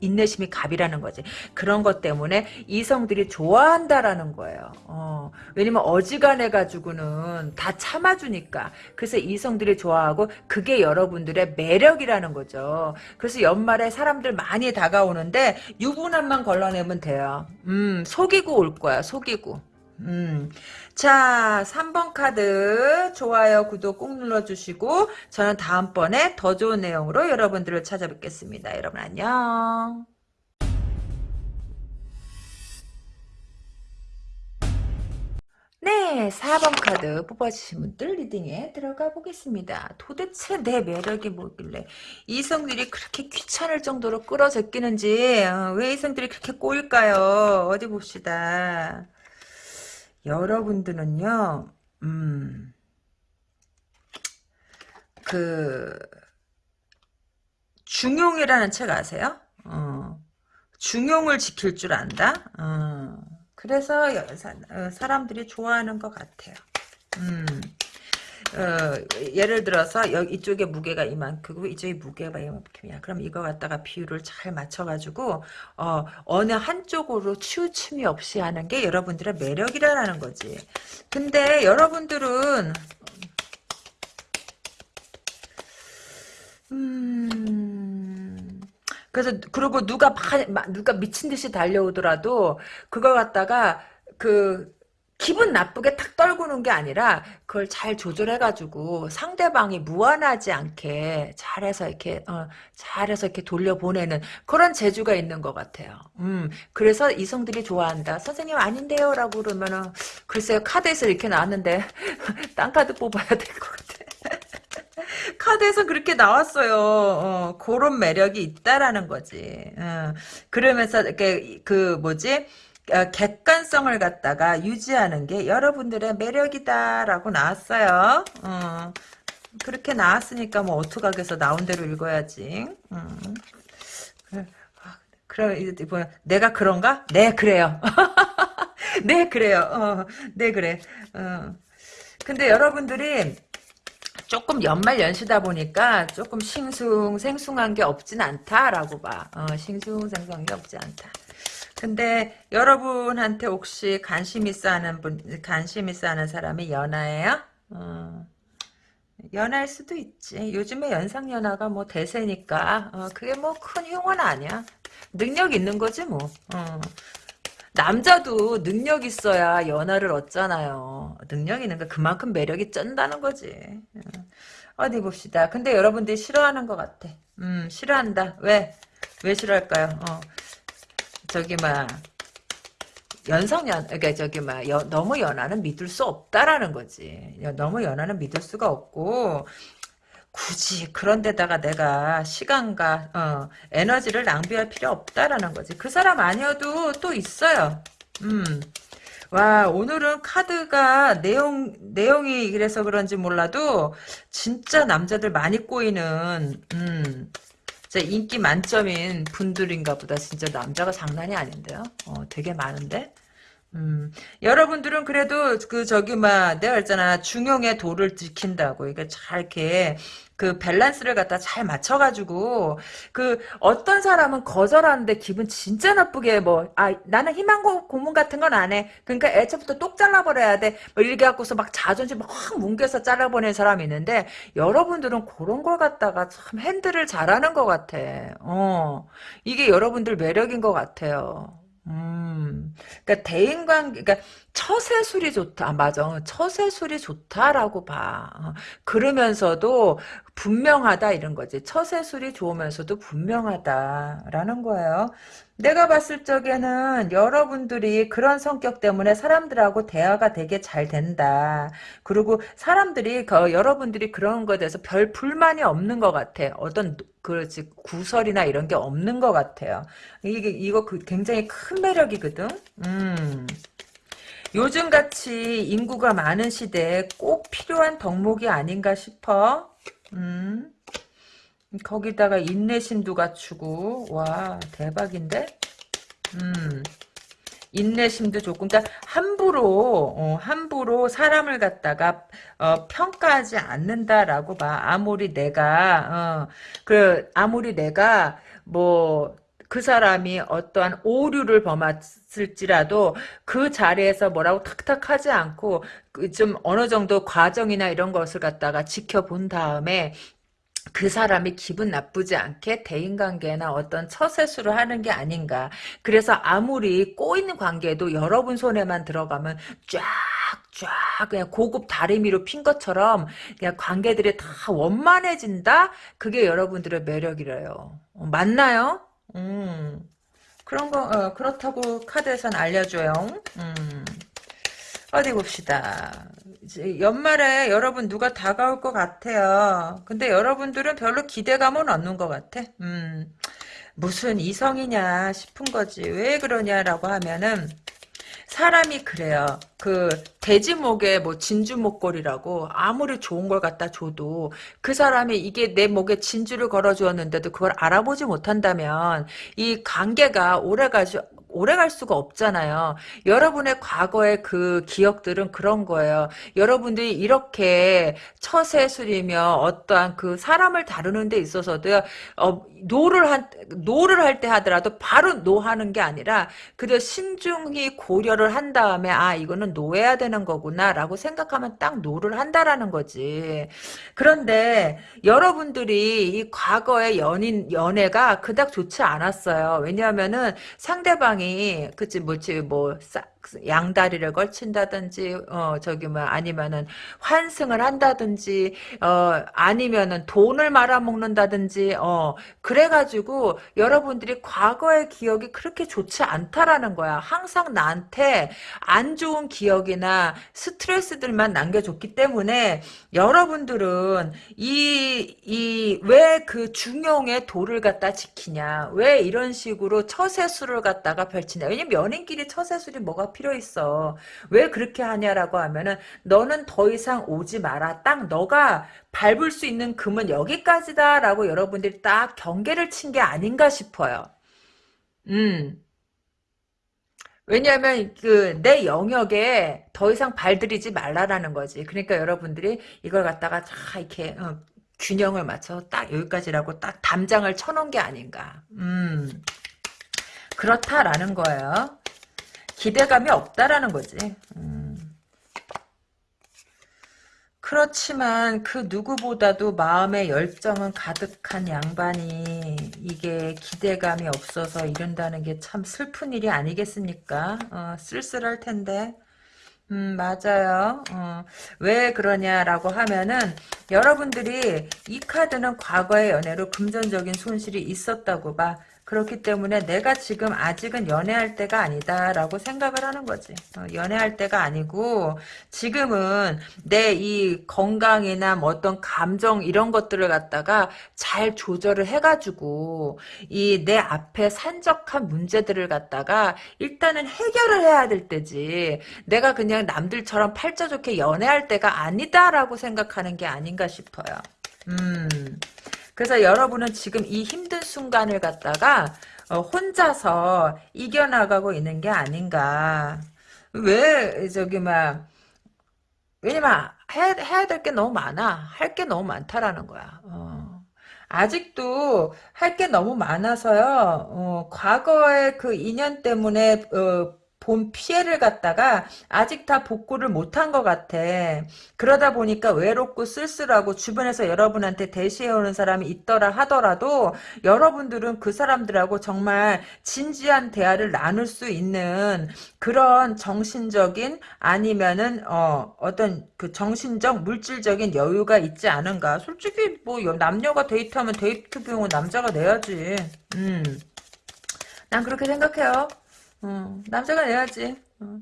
인내심이 갑이라는 거지. 그런 것 때문에 이성들이 좋아한다라는 거예요. 어, 왜냐면 어지간해 가지고는 다 참아주니까. 그래서 이성들이 좋아하고 그게 여러분들의 매력이라는 거죠. 그래서 연말에 사람들 많이 다가오는데 유부남만 걸러내면 돼요. 음, 속이고 올 거야. 속이고. 음. 자, 3번 카드 좋아요, 구독 꾹 눌러주시고 저는 다음번에 더 좋은 내용으로 여러분들을 찾아뵙겠습니다. 여러분 안녕. 네, 4번 카드 뽑아주신 분들 리딩에 들어가 보겠습니다. 도대체 내 매력이 뭐길래 이성들이 그렇게 귀찮을 정도로 끌어제끼는지 어, 왜 이성들이 그렇게 꼬일까요? 어디 봅시다. 여러분들은요, 음, 그, 중용이라는 책 아세요? 어, 중용을 지킬 줄 안다? 어, 그래서 어, 사람들이 좋아하는 것 같아요. 음. 어, 예를 들어서 여기 이쪽에 무게가 이만큼고 이쪽에 무게가 이만큼이야. 그럼 이거 갖다가 비율을 잘 맞춰가지고 어, 어느 한쪽으로 치우침이 없이 하는 게 여러분들의 매력이라는 거지. 근데 여러분들은 음 그래서 그리고 누가 누가 미친 듯이 달려오더라도 그거 갖다가 그 기분 나쁘게 탁 떨구는 게 아니라 그걸 잘 조절해가지고 상대방이 무한하지 않게 잘해서 이렇게 어, 잘해서 이렇게 돌려보내는 그런 재주가 있는 것 같아요. 음, 그래서 이성들이 좋아한다. 선생님 아닌데요라고 그러면은 글쎄요 카드에서 이렇게 나왔는데 딴 카드 뽑아야 될 것 같아. 카드에서 그렇게 나왔어요. 어, 그런 매력이 있다라는 거지. 어, 그러면서 이렇게 그 뭐지? 어, 객관성을 갖다가 유지하는 게 여러분들의 매력이다라고 나왔어요. 어, 그렇게 나왔으니까 뭐 어떡하겠어 나온 대로 읽어야지. 음. 그래, 이제 뭐 내가 그런가? 네 그래요. 네 그래요. 어, 네 그래. 어. 근데 여러분들이 조금 연말 연시다 보니까 조금 싱숭생숭한 게 없진 않다라고 봐. 어, 싱숭생숭한 게 없지 않다. 근데 여러분한테 혹시 관심 있어 하는 분, 관심 있어 하는 사람이 연하예요? 어, 연하일 수도 있지. 요즘에 연상연하가 뭐 대세니까, 어, 그게 뭐 큰 흉은 아니야. 능력 있는 거지 뭐. 어. 남자도 능력 있어야 연하를 얻잖아요. 능력 있는 거 그만큼 매력이 쩐다는 거지. 어. 어디 봅시다. 근데 여러분들이 싫어하는 것 같아. 음, 싫어한다. 왜? 왜 싫어할까요? 어. 저기, 막, 연상연, 그러니까 저기, 막, 너무 연하는 믿을 수 없다라는 거지. 너무 연하는 믿을 수가 없고, 굳이 그런 데다가 내가 시간과 어, 에너지를 낭비할 필요 없다라는 거지. 그 사람 아니어도 또 있어요. 음. 와 오늘은 카드가 내용 내용이 이래서 그런지 몰라도 진짜 남자들 많이 꼬이는 음 진짜 인기 만점인 분들인가 보다. 진짜 남자가 장난이 아닌데요. 어 되게 많은데 음, 여러분들은 그래도 그 저기 막 내가 했잖아 중용의 도를 지킨다고 이게 잘 이렇게 그 밸런스를 갖다 잘 맞춰가지고 그 어떤 사람은 거절하는데 기분 진짜 나쁘게 뭐 아 나는 희망 고문 같은 건 안 해. 그러니까 애초부터 똑 잘라버려야 돼. 뭐 이렇게 갖고서 막 자존심 확 뭉개서 잘라버리는 사람이 있는데 여러분들은 그런 걸 갖다가 참 핸들을 잘하는 것 같아. 어 이게 여러분들 매력인 것 같아요. 음, 그러니까 대인 관계, 그러니까 처세술이 좋다. 아, 맞아. 처세술이 좋다라고 봐. 어, 그러면서도 분명하다 이런 거지. 처세술이 좋으면서도 분명하다라는 거예요. 내가 봤을 적에는 여러분들이 그런 성격 때문에 사람들하고 대화가 되게 잘 된다. 그리고 사람들이 그 여러분들이 그런 거에 대해서 별 불만이 없는 것 같아. 어떤 그렇지 구설이나 이런 게 없는 것 같아요. 이게 이거 그 굉장히 큰 매력이거든. 음. 요즘같이 인구가 많은 시대에 꼭 필요한 덕목이 아닌가 싶어. 음. 거기다가 인내심도 갖추고. 와 대박인데? 음. 인내심도 좋고. 그러니까 함부로 어, 함부로 사람을 갖다가 어, 평가하지 않는다라고 봐. 아무리 내가 어, 그 아무리 내가 뭐 그 사람이 어떠한 오류를 범했을지라도 그 자리에서 뭐라고 탁탁 하지 않고 그좀 어느 정도 과정이나 이런 것을 갖다가 지켜본 다음에 그 사람이 기분 나쁘지 않게 대인관계나 어떤 처세수를 하는 게 아닌가. 그래서 아무리 꼬이는 관계도 여러분 손에만 들어가면 쫙 쫙 그냥 고급 다리미로 핀 것처럼 그냥 관계들이 다 원만해진다? 그게 여러분들의 매력이래요. 어, 맞나요? 음. 그런 거, 어, 그렇다고 카드에선 알려줘요. 음. 어디 봅시다. 연말에 여러분 누가 다가올 것 같아요. 근데 여러분들은 별로 기대감은 없는 것 같아. 음, 무슨 이성이냐 싶은 거지. 왜 그러냐라고 하면은 사람이 그래요. 그 돼지목에 뭐 진주 목걸이라고 아무리 좋은 걸 갖다 줘도 그 사람이 이게 내 목에 진주를 걸어 주었는데도 그걸 알아보지 못한다면 이 관계가 오래 가지 오래 갈 수가 없잖아요. 여러분의 과거의 그 기억들은 그런 거예요. 여러분들이 이렇게 처세술이며 어떠한 그 사람을 다루는 데 있어서도 어, no를 한 no를 할 때 하더라도 바로 no하는 게 아니라 그저 신중히 고려를 한 다음에 아 이거는 no해야 되는 거구나라고 생각하면 딱 no를 한다라는 거지. 그런데 여러분들이 이 과거의 연인 연애가 그닥 좋지 않았어요. 왜냐하면은 상대방이 그치 뭐지 뭐 양다리를 걸친다든지 어 저기 뭐 아니면은 환승을 한다든지 어 아니면은 돈을 말아먹는다든지 어 그래가지고 여러분들이 과거의 기억이 그렇게 좋지 않다라는 거야. 항상 나한테 안 좋은 기억이나 스트레스들만 남겨줬기 때문에 여러분들은 이 이 왜 그 중용의 도를 갖다 지키냐 왜 이런 식으로 처세술을 갖다가 펼치냐. 왜냐면 연인끼리 처세술이 뭐가 필요 있어. 왜 그렇게 하냐라고 하면은 너는 더 이상 오지 마라. 딱 너가 밟을 수 있는 금은 여기까지다라고 여러분들이 딱 경계를 친 게 아닌가 싶어요. 음. 왜냐하면 그 내 영역에 더 이상 발들이지 말라라는 거지. 그러니까 여러분들이 이걸 갖다가 다 이렇게 어, 균형을 맞춰 딱 여기까지라고 딱 담장을 쳐놓은 게 아닌가. 음. 그렇다라는 거예요. 기대감이 없다라는 거지. 음. 그렇지만 그 누구보다도 마음의 열정은 가득한 양반이 이게 기대감이 없어서 이런다는 게 참 슬픈 일이 아니겠습니까? 어, 쓸쓸할 텐데. 음, 맞아요. 어, 왜 그러냐라고 하면은, 여러분들이 이 카드는 과거의 연애로 금전적인 손실이 있었다고 봐. 그렇기 때문에 내가 지금 아직은 연애할 때가 아니다라고 생각을 하는 거지. 어, 연애할 때가 아니고 지금은 내 이 건강이나 뭐 어떤 감정 이런 것들을 갖다가 잘 조절을 해가지고 이 내 앞에 산적한 문제들을 갖다가 일단은 해결을 해야 될 때지. 내가 그냥 남들처럼 팔자 좋게 연애할 때가 아니다라고 생각하는 게 아닌가 싶어요. 음. 그래서 여러분은 지금 이 힘든 순간을 갖다가 어, 혼자서 이겨나가고 있는 게 아닌가. 왜 저기 막 왜냐면 해야, 해야 될 게 너무 많아. 할 게 너무 많다라는 거야. 어. 아직도 할 게 너무 많아서요. 어, 과거의 그 인연 때문에 어, 본 피해를 갖다가 아직 다 복구를 못한 것 같아. 그러다 보니까 외롭고 쓸쓸하고 주변에서 여러분한테 대시해오는 사람이 있더라 하더라도 여러분들은 그 사람들하고 정말 진지한 대화를 나눌 수 있는 그런 정신적인 아니면은 어 어떤 그 정신적 물질적인 여유가 있지 않은가. 솔직히 뭐 남녀가 데이트하면 데이트 비용은 남자가 내야지. 음. 난 그렇게 생각해요. 어, 남자가 내야지. 어.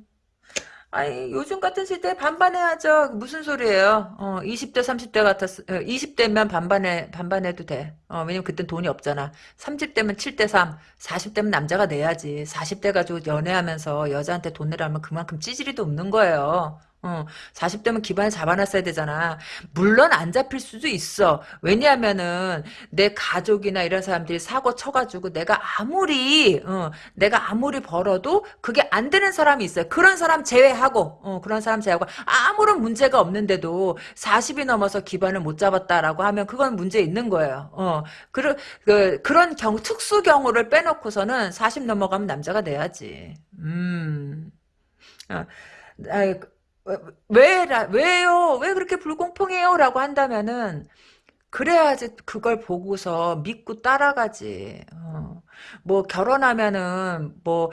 아니 요즘 같은 시대에 반반해야죠. 무슨 소리예요? 어, 20대 30대 같았 20대면 반반해 반반해도 돼. 어, 왜냐면 그땐 돈이 없잖아. 30대면 7대 3, 40대면 남자가 내야지. 40대 가지고 연애하면서 여자한테 돈 내라면 그만큼 찌질이도 없는 거예요. 어, 40대면 기반을 잡아놨어야 되잖아. 물론 안 잡힐 수도 있어. 왜냐하면은 내 가족이나 이런 사람들이 사고 쳐가지고 내가 아무리 어, 내가 아무리 벌어도 그게 안 되는 사람이 있어요. 그런 사람 제외하고 어, 그런 사람 제외하고 아무런 문제가 없는데도 40이 넘어서 기반을 못 잡았다라고 하면 그건 문제 있는 거예요. 어, 그, 그, 그런 경 특수 경우를 빼놓고서는 40 넘어가면 남자가 내야지. 음. 어, 아, 왜, 왜요? 왜 그렇게 불공평해요? 라고 한다면은, 그래야지 그걸 보고서 믿고 따라가지. 어. 뭐 결혼하면은 뭐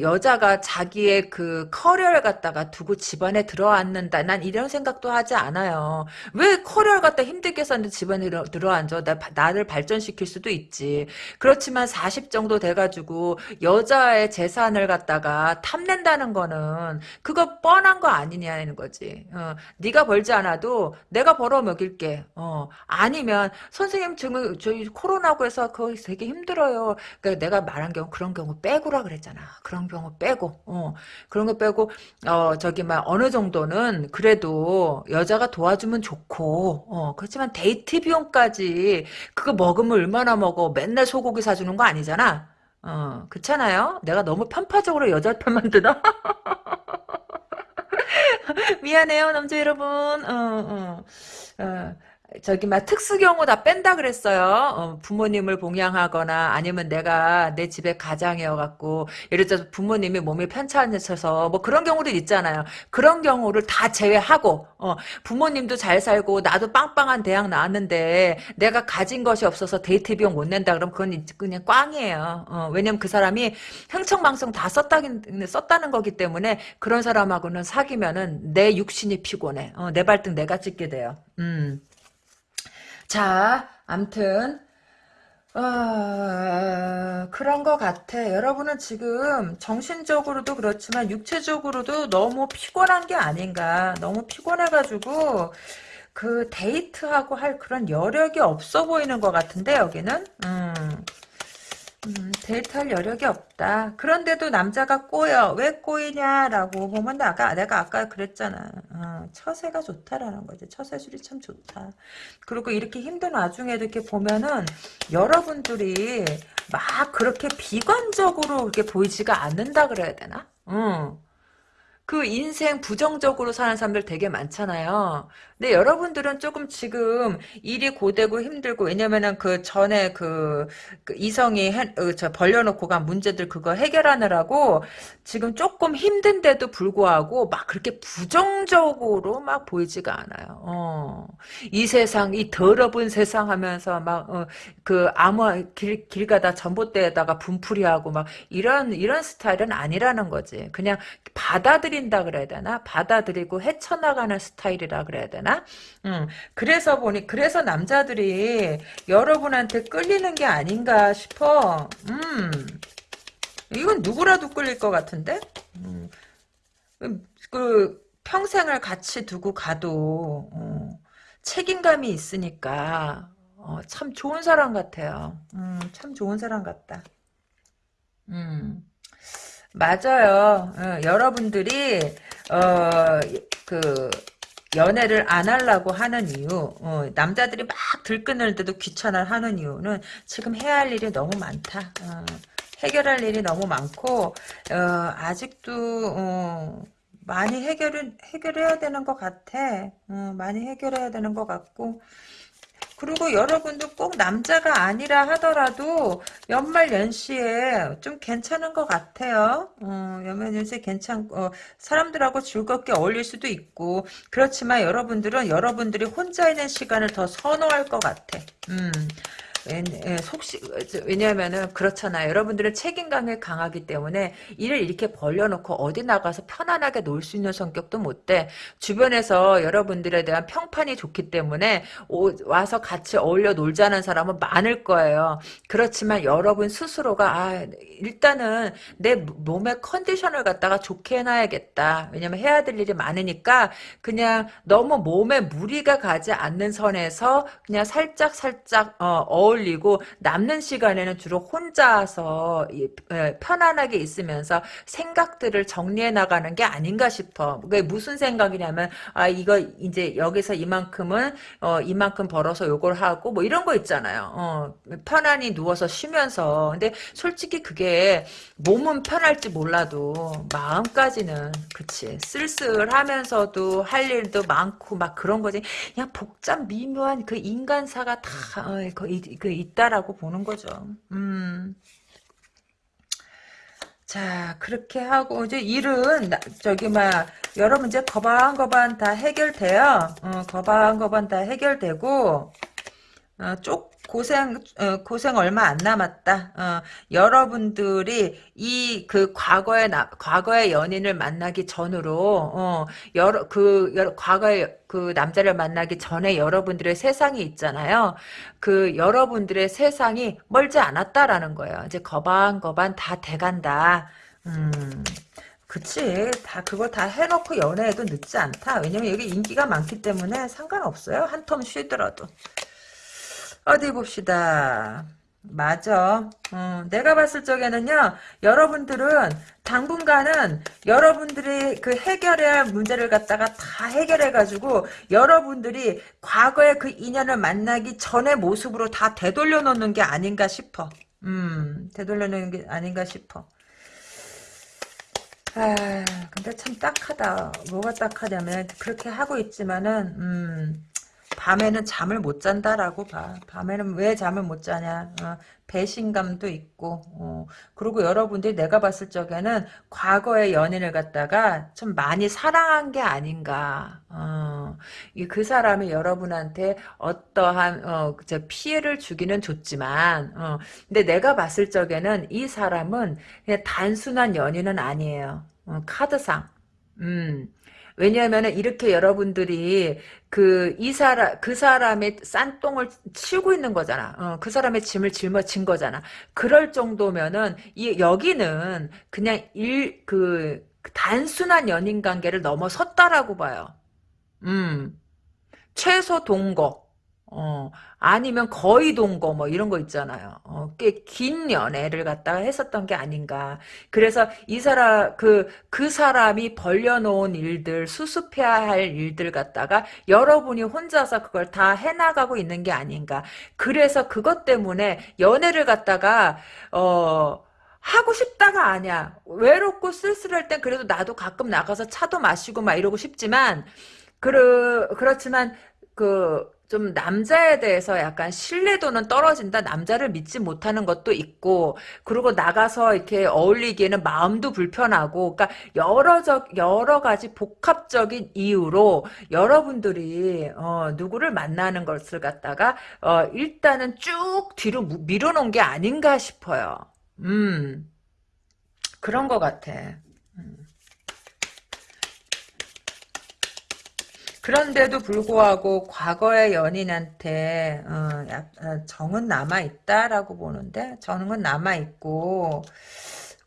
여자가 자기의 그 커리어를 갖다가 두고 집안에 들어앉는다. 난 이런 생각도 하지 않아요. 왜 커리어를 갖다 힘들게 썼는데 집안에 들어, 들어앉아? 나, 나를 발전시킬 수도 있지. 그렇지만 40 정도 돼가지고 여자의 재산을 갖다가 탐낸다는 거는 그거 뻔한 거 아니냐는 거지. 어, 네가 벌지 않아도 내가 벌어 먹일게. 어, 아니면 선생님 지금 저희 코로나고 해서 그거 되게 힘들어요. 그러니까 내가 말한 경우 그런 경우 빼고라 그랬잖아. 그런 경우 빼고 어 그런 거 빼고 어 저기 막 어느 정도는 그래도 여자가 도와주면 좋고 어 그렇지만 데이트 비용까지 그거 먹으면 얼마나 먹어 맨날 소고기 사주는 거 아니잖아. 어 그렇잖아요. 내가 너무 편파적으로 여자 편만 드나? 미안해요 남자 여러분. 어 어. 어. 저기 막 특수 경우 다 뺀다 그랬어요. 어, 부모님을 봉양하거나 아니면 내가 내 집에 가장이어 갖고 예를 들어서 부모님이 몸이 편찮으셔서 뭐 그런 경우도 있잖아요. 그런 경우를 다 제외하고 어, 부모님도 잘 살고 나도 빵빵한 대학 나왔는데 내가 가진 것이 없어서 데이트 비용 못 낸다 그러면 그건 그냥 꽝이에요. 어, 왜냐면 그 사람이 흥청망청 다 썼다긴 썼다는 거기 때문에 그런 사람하고는 사귀면은 내 육신이 피곤해. 어, 내 발등 내가 찍게 돼요. 음. 자, 암튼 어, 그런 것 같아. 여러분은 지금 정신적으로도 그렇지만 육체적으로도 너무 피곤한 게 아닌가. 너무 피곤해가지고 그 데이트하고 할 그런 여력이 없어 보이는 것 같은데 여기는. 음. 음, 데이트할 여력이 없다. 그런데도 남자가 꼬여. 왜 꼬이냐라고 보면 아까 내가 아까 그랬잖아. 어, 처세가 좋다라는 거지. 처세술이 참 좋다. 그리고 이렇게 힘든 와중에도 이렇게 보면은 여러분들이 막 그렇게 비관적으로 이렇게 보이지가 않는다 그래야 되나? 응. 그그 인생 부정적으로 사는 사람들 되게 많잖아요. 근데 여러분들은 조금 지금 일이 고되고 힘들고 왜냐면은 그 전에 그, 그 이성이 해, 어, 저 벌려놓고 간 문제들 그거 해결하느라고 지금 조금 힘든데도 불구하고 막 그렇게 부정적으로 막 보이지가 않아요. 어. 이 세상 이 더러운 세상 하면서 막그 어, 아무 길, 길 가다 전봇대에다가 분풀이하고 막 이런 이런 스타일은 아니라는 거지. 그냥 받아들 인다 그래야 되나? 받아들이고 헤쳐나가는 스타일이라 그래야 되나? 음, 그래서 보니, 그래서 남자들이 여러분한테 끌리는 게 아닌가 싶어. 음, 이건 누구라도 끌릴 것 같은데? 음, 그, 평생을 같이 두고 가도, 어, 책임감이 있으니까, 어, 참 좋은 사람 같아요. 음, 참 좋은 사람 같다. 음. 맞아요. 어, 여러분들이 어, 그 연애를 안 하려고 하는 이유, 어, 남자들이 막 들끓는 때도 귀찮아 하는 이유는 지금 해야 할 일이 너무 많다. 어, 해결할 일이 너무 많고 어, 아직도 어, 많이 해결은 해결해야 되는 것 같아. 어, 많이 해결해야 되는 것 같고 그리고 여러분도 꼭 남자가 아니라 하더라도 연말 연시에 좀 괜찮은 것 같아요. 어, 연말 연시에 괜찮고 어, 사람들하고 즐겁게 어울릴 수도 있고 그렇지만 여러분들은 여러분들이 혼자 있는 시간을 더 선호할 것 같아. 음. 예, 속시 왜냐하면은 그렇잖아요. 여러분들은 책임감이 강하기 때문에 일을 이렇게 벌려놓고 어디 나가서 편안하게 놀 수 있는 성격도 못 돼. 주변에서 여러분들에 대한 평판이 좋기 때문에 오, 와서 같이 어울려 놀자는 사람은 많을 거예요. 그렇지만 여러분 스스로가 아, 일단은 내 몸의 컨디션을 갖다가 좋게 해놔야겠다. 왜냐면 해야 될 일이 많으니까 그냥 너무 몸에 무리가 가지 않는 선에서 그냥 살짝 살짝 어, 어울리고 남는 시간에는 주로 혼자서 편안하게 있으면서 생각들을 정리해 나가는 게 아닌가 싶어. 그게 무슨 생각이냐면 아 이거 이제 여기서 이만큼은 어 이만큼 벌어서 요걸 하고 뭐 이런 거 있잖아요. 어 편안히 누워서 쉬면서 근데 솔직히 그게 몸은 편할지 몰라도 마음까지는 그치 쓸쓸하면서도 할 일도 많고 막 그런 거지 그냥 복잡 미묘한 그 인간사가 다 어, 그 있다라고 보는 거죠. 음. 자 그렇게 하고 이제 일은 저기 막 여러 문제 거반거반 다 해결돼요. 어, 거반거반 다 해결되고 어, 쪽 고생 어, 고생 얼마 안 남았다. 어, 여러분들이 이 그 과거의 나, 과거의 연인을 만나기 전으로 어, 여러 그 여러, 과거의 그 남자를 만나기 전에 여러분들의 세상이 있잖아요. 그 여러분들의 세상이 멀지 않았다라는 거예요. 이제 거반거반 다 돼간다. 음. 그치 다 그거 다 해놓고 연애해도 늦지 않다 왜냐면 여기 인기가 많기 때문에 상관없어요 한 텀 쉬더라도 어디 봅시다. 맞아. 어, 내가 봤을 적에는요, 여러분들은 당분간은 여러분들이 그 해결해야 할 문제를 갖다가 다 해결해가지고 여러분들이 과거의 그 인연을 만나기 전의 모습으로 다 되돌려 놓는 게 아닌가 싶어. 음, 되돌려 놓는 게 아닌가 싶어. 아, 근데 참 딱하다. 뭐가 딱하냐면, 그렇게 하고 있지만은, 음, 밤에는 잠을 못 잔다라고 봐. 밤에는 왜 잠을 못 자냐. 어, 배신감도 있고 어, 그리고 여러분들이 내가 봤을 적에는 과거의 연인을 갖다가 좀 많이 사랑한 게 아닌가. 어, 그 사람이 여러분한테 어떠한 어, 피해를 주기는 좋지만 어, 근데 내가 봤을 적에는 이 사람은 그냥 단순한 연인은 아니에요. 어, 카드상. 음. 왜냐하면 이렇게 여러분들이 그 이 사람 그 사람의 싼똥을 치우고 있는 거잖아. 어, 그 사람의 짐을 짊어진 거잖아. 그럴 정도면은 이 여기는 그냥 일 그 단순한 연인 관계를 넘어섰다라고 봐요. 음. 최소 동거. 어, 아니면 거의 동거 뭐 이런 거 있잖아요. 어, 꽤 긴 연애를 갖다가 했었던 게 아닌가. 그래서 이 사람 그그 그 사람이 벌려놓은 일들 수습해야 할 일들 갖다가 여러분이 혼자서 그걸 다 해나가고 있는 게 아닌가. 그래서 그것 때문에 연애를 갖다가 어 하고 싶다가 아니야. 외롭고 쓸쓸할 땐 그래도 나도 가끔 나가서 차도 마시고 막 이러고 싶지만, 그르, 그렇지만, 그, 좀 남자에 대해서 약간 신뢰도는 떨어진다. 남자를 믿지 못하는 것도 있고, 그리고 나가서 이렇게 어울리기에는 마음도 불편하고, 그러니까 여러 적 여러 가지 복합적인 이유로 여러분들이 어, 누구를 만나는 것을 갖다가 어, 일단은 쭉 뒤로 무- 밀어놓은 게 아닌가 싶어요. 음, 그런 것 같아. 그런데도 불구하고 과거의 연인한테 어, 약- 어, 정은 남아 있다라고 보는데 정은 남아 있고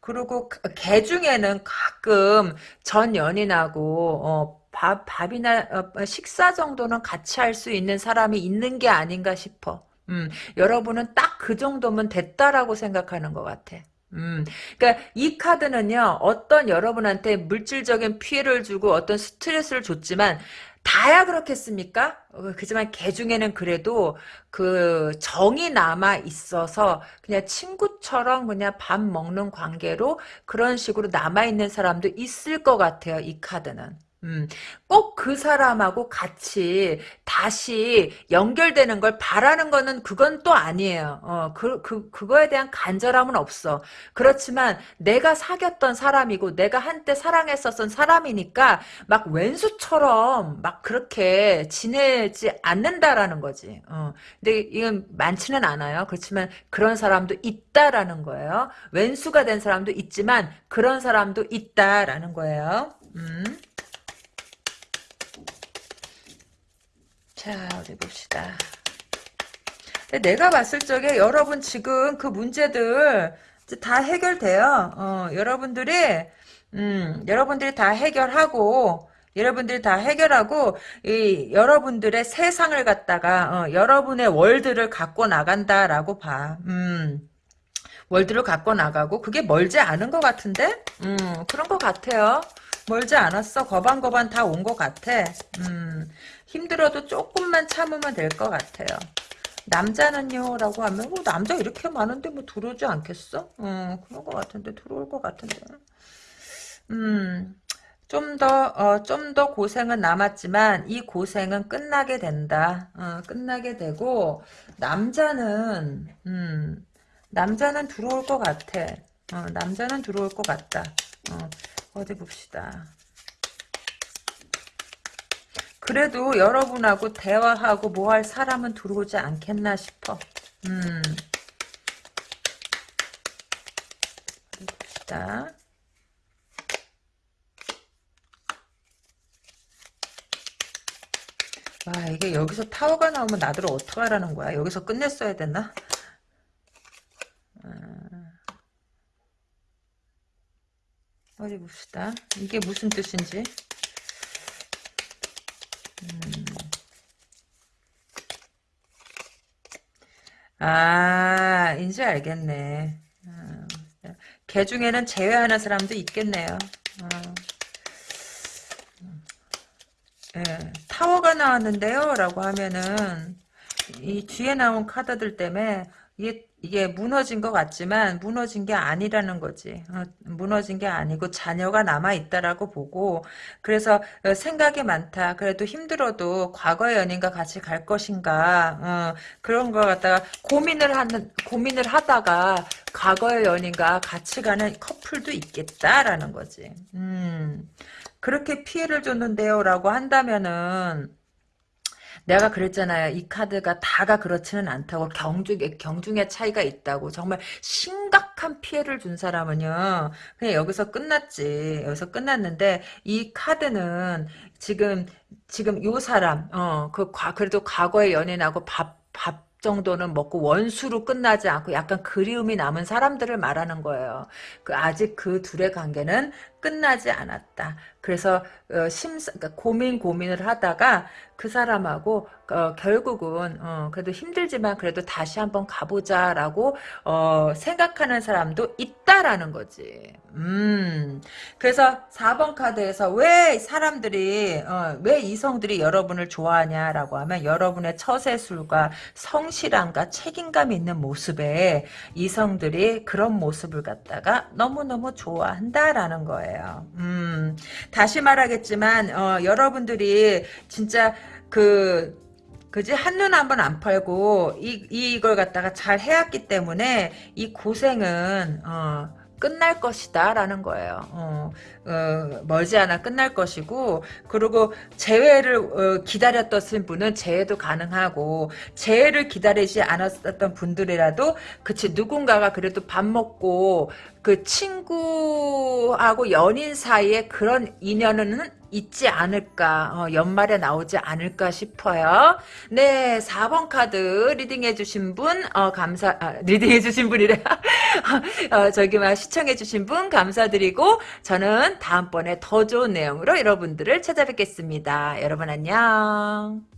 그리고 그- 걔 중에는 가끔 전 연인하고 어, 밥 밥이나 어, 식사 정도는 같이 할 수 있는 사람이 있는 게 아닌가 싶어. 음, 여러분은 딱 그 정도면 됐다라고 생각하는 것 같아. 음, 그러니까 이 카드는요, 어떤 여러분한테 물질적인 피해를 주고 어떤 스트레스를 줬지만, 다야 그렇겠습니까? 어, 그지만 걔 중에는 그래도 그 정이 남아 있어서 그냥 친구처럼 그냥 밥 먹는 관계로 그런 식으로 남아 있는 사람도 있을 것 같아요. 이 카드는. 음, 꼭 그 사람하고 같이 다시 연결되는 걸 바라는 거는 그건 또 아니에요. 어, 그, 그, 그거에 대한 간절함은 없어. 그렇지만 내가 사귀었던 사람이고 내가 한때 사랑했었던 사람이니까 막 왼수처럼 막 그렇게 지내지 않는다라는 거지. 어, 근데 이건 많지는 않아요. 그렇지만 그런 사람도 있다라는 거예요. 왼수가 된 사람도 있지만 그런 사람도 있다라는 거예요. 음. 자, 어디 봅시다. 내가 봤을 적에 여러분 지금 그 문제들 다 해결돼요. 어, 여러분들이 음, 여러분들이 다 해결하고 여러분들이 다 해결하고 이 여러분들의 세상을 갖다가 어, 여러분의 월드를 갖고 나간다라고 봐. 음. 월드를 갖고 나가고 그게 멀지 않은 것 같은데? 음, 그런 것 같아요. 멀지 않았어. 거반거반 다 온 것 같아. 음, 힘들어도 조금만 참으면 될 것 같아요. 남자는요? 라고 하면 뭐 남자 이렇게 많은데 뭐 들어오지 않겠어? 음, 그런 것 같은데 들어올 것 같은데. 음, 좀 더, 어, 좀더 고생은 남았지만, 이 고생은 끝나게 된다. 어, 끝나게 되고, 남자는, 음, 남자는 들어올 것 같아. 어, 남자는 들어올 것 같다. 어, 어디 봅시다. 그래도 여러분하고 대화하고 뭐 할 사람은 들어오지 않겠나 싶어. 음. 봅시다. 와, 이게 여기서 타워가 나오면 나들 어떡하라는 거야? 여기서 끝냈어야 됐나? 어디 봅시다. 이게 무슨 뜻인지. 아, 이제 알겠네. 아, 걔 중에는 제외하는 사람도 있겠네요. 어. 예, 타워가 나왔는데요. 라고 하면은, 이 뒤에 나온 카드들 때문에, 이게, 이게 무너진 것 같지만, 무너진 게 아니라는 거지. 어, 무너진 게 아니고, 자녀가 남아있다라고 보고, 그래서, 어, 생각이 많다. 그래도 힘들어도, 과거의 연인과 같이 갈 것인가, 어, 그런 거 갖다가, 고민을 하는, 고민을 하다가, 과거의 연인과 같이 가는 커플도 있겠다라는 거지. 음. 그렇게 피해를 줬는데요 라고 한다면은 내가 그랬잖아요. 이 카드가 다가 그렇지는 않다고 경중의 경중의 차이가 있다고 정말 심각한 피해를 준 사람은요. 그냥 여기서 끝났지. 여기서 끝났는데 이 카드는 지금 지금 요 사람 어그 그래도 과거의 연인하고 밥밥 정도는 먹고 원수로 끝나지 않고 약간 그리움이 남은 사람들을 말하는 거예요. 그 아직 그 둘의 관계는 끝나지 않았다. 그래서 어, 심사, 그러니까 고민 고민을 하다가 그 사람하고 어, 결국은 어, 그래도 힘들지만 그래도 다시 한번 가보자라고 어, 생각하는 사람도 있다라는 거지. 음, 그래서 4번 카드에서 왜 사람들이 어, 왜 이성들이 여러분을 좋아하냐라고 하면 여러분의 처세술과 성실함과 책임감 있는 모습에 이성들이 그런 모습을 갖다가 너무너무 좋아한다라는 거예요. 음, 다시 말하겠지만 어, 여러분들이 진짜 그 그지? 한눈 한번 안 팔고 이 이걸 갖다가 잘 해왔기 때문에 이 고생은 어, 끝날 것이다 라는 거예요. 어, 어, 멀지않아 끝날 것이고 그리고 재회를 어, 기다렸던 분은 재회도 가능하고 재회를 기다리지 않았던 분들이라도 그치 누군가가 그래도 밥 먹고 그 친구하고 연인 사이에 그런 인연은 있지 않을까 어, 연말에 나오지 않을까 싶어요. 네 4번 카드 리딩해 주신 분 어, 감사 아, 리딩해 주신 분이래. 어, 저기 막 시청해 주신 분 감사드리고 저는 다음번에 더 좋은 내용으로 여러분들을 찾아뵙겠습니다. 여러분 안녕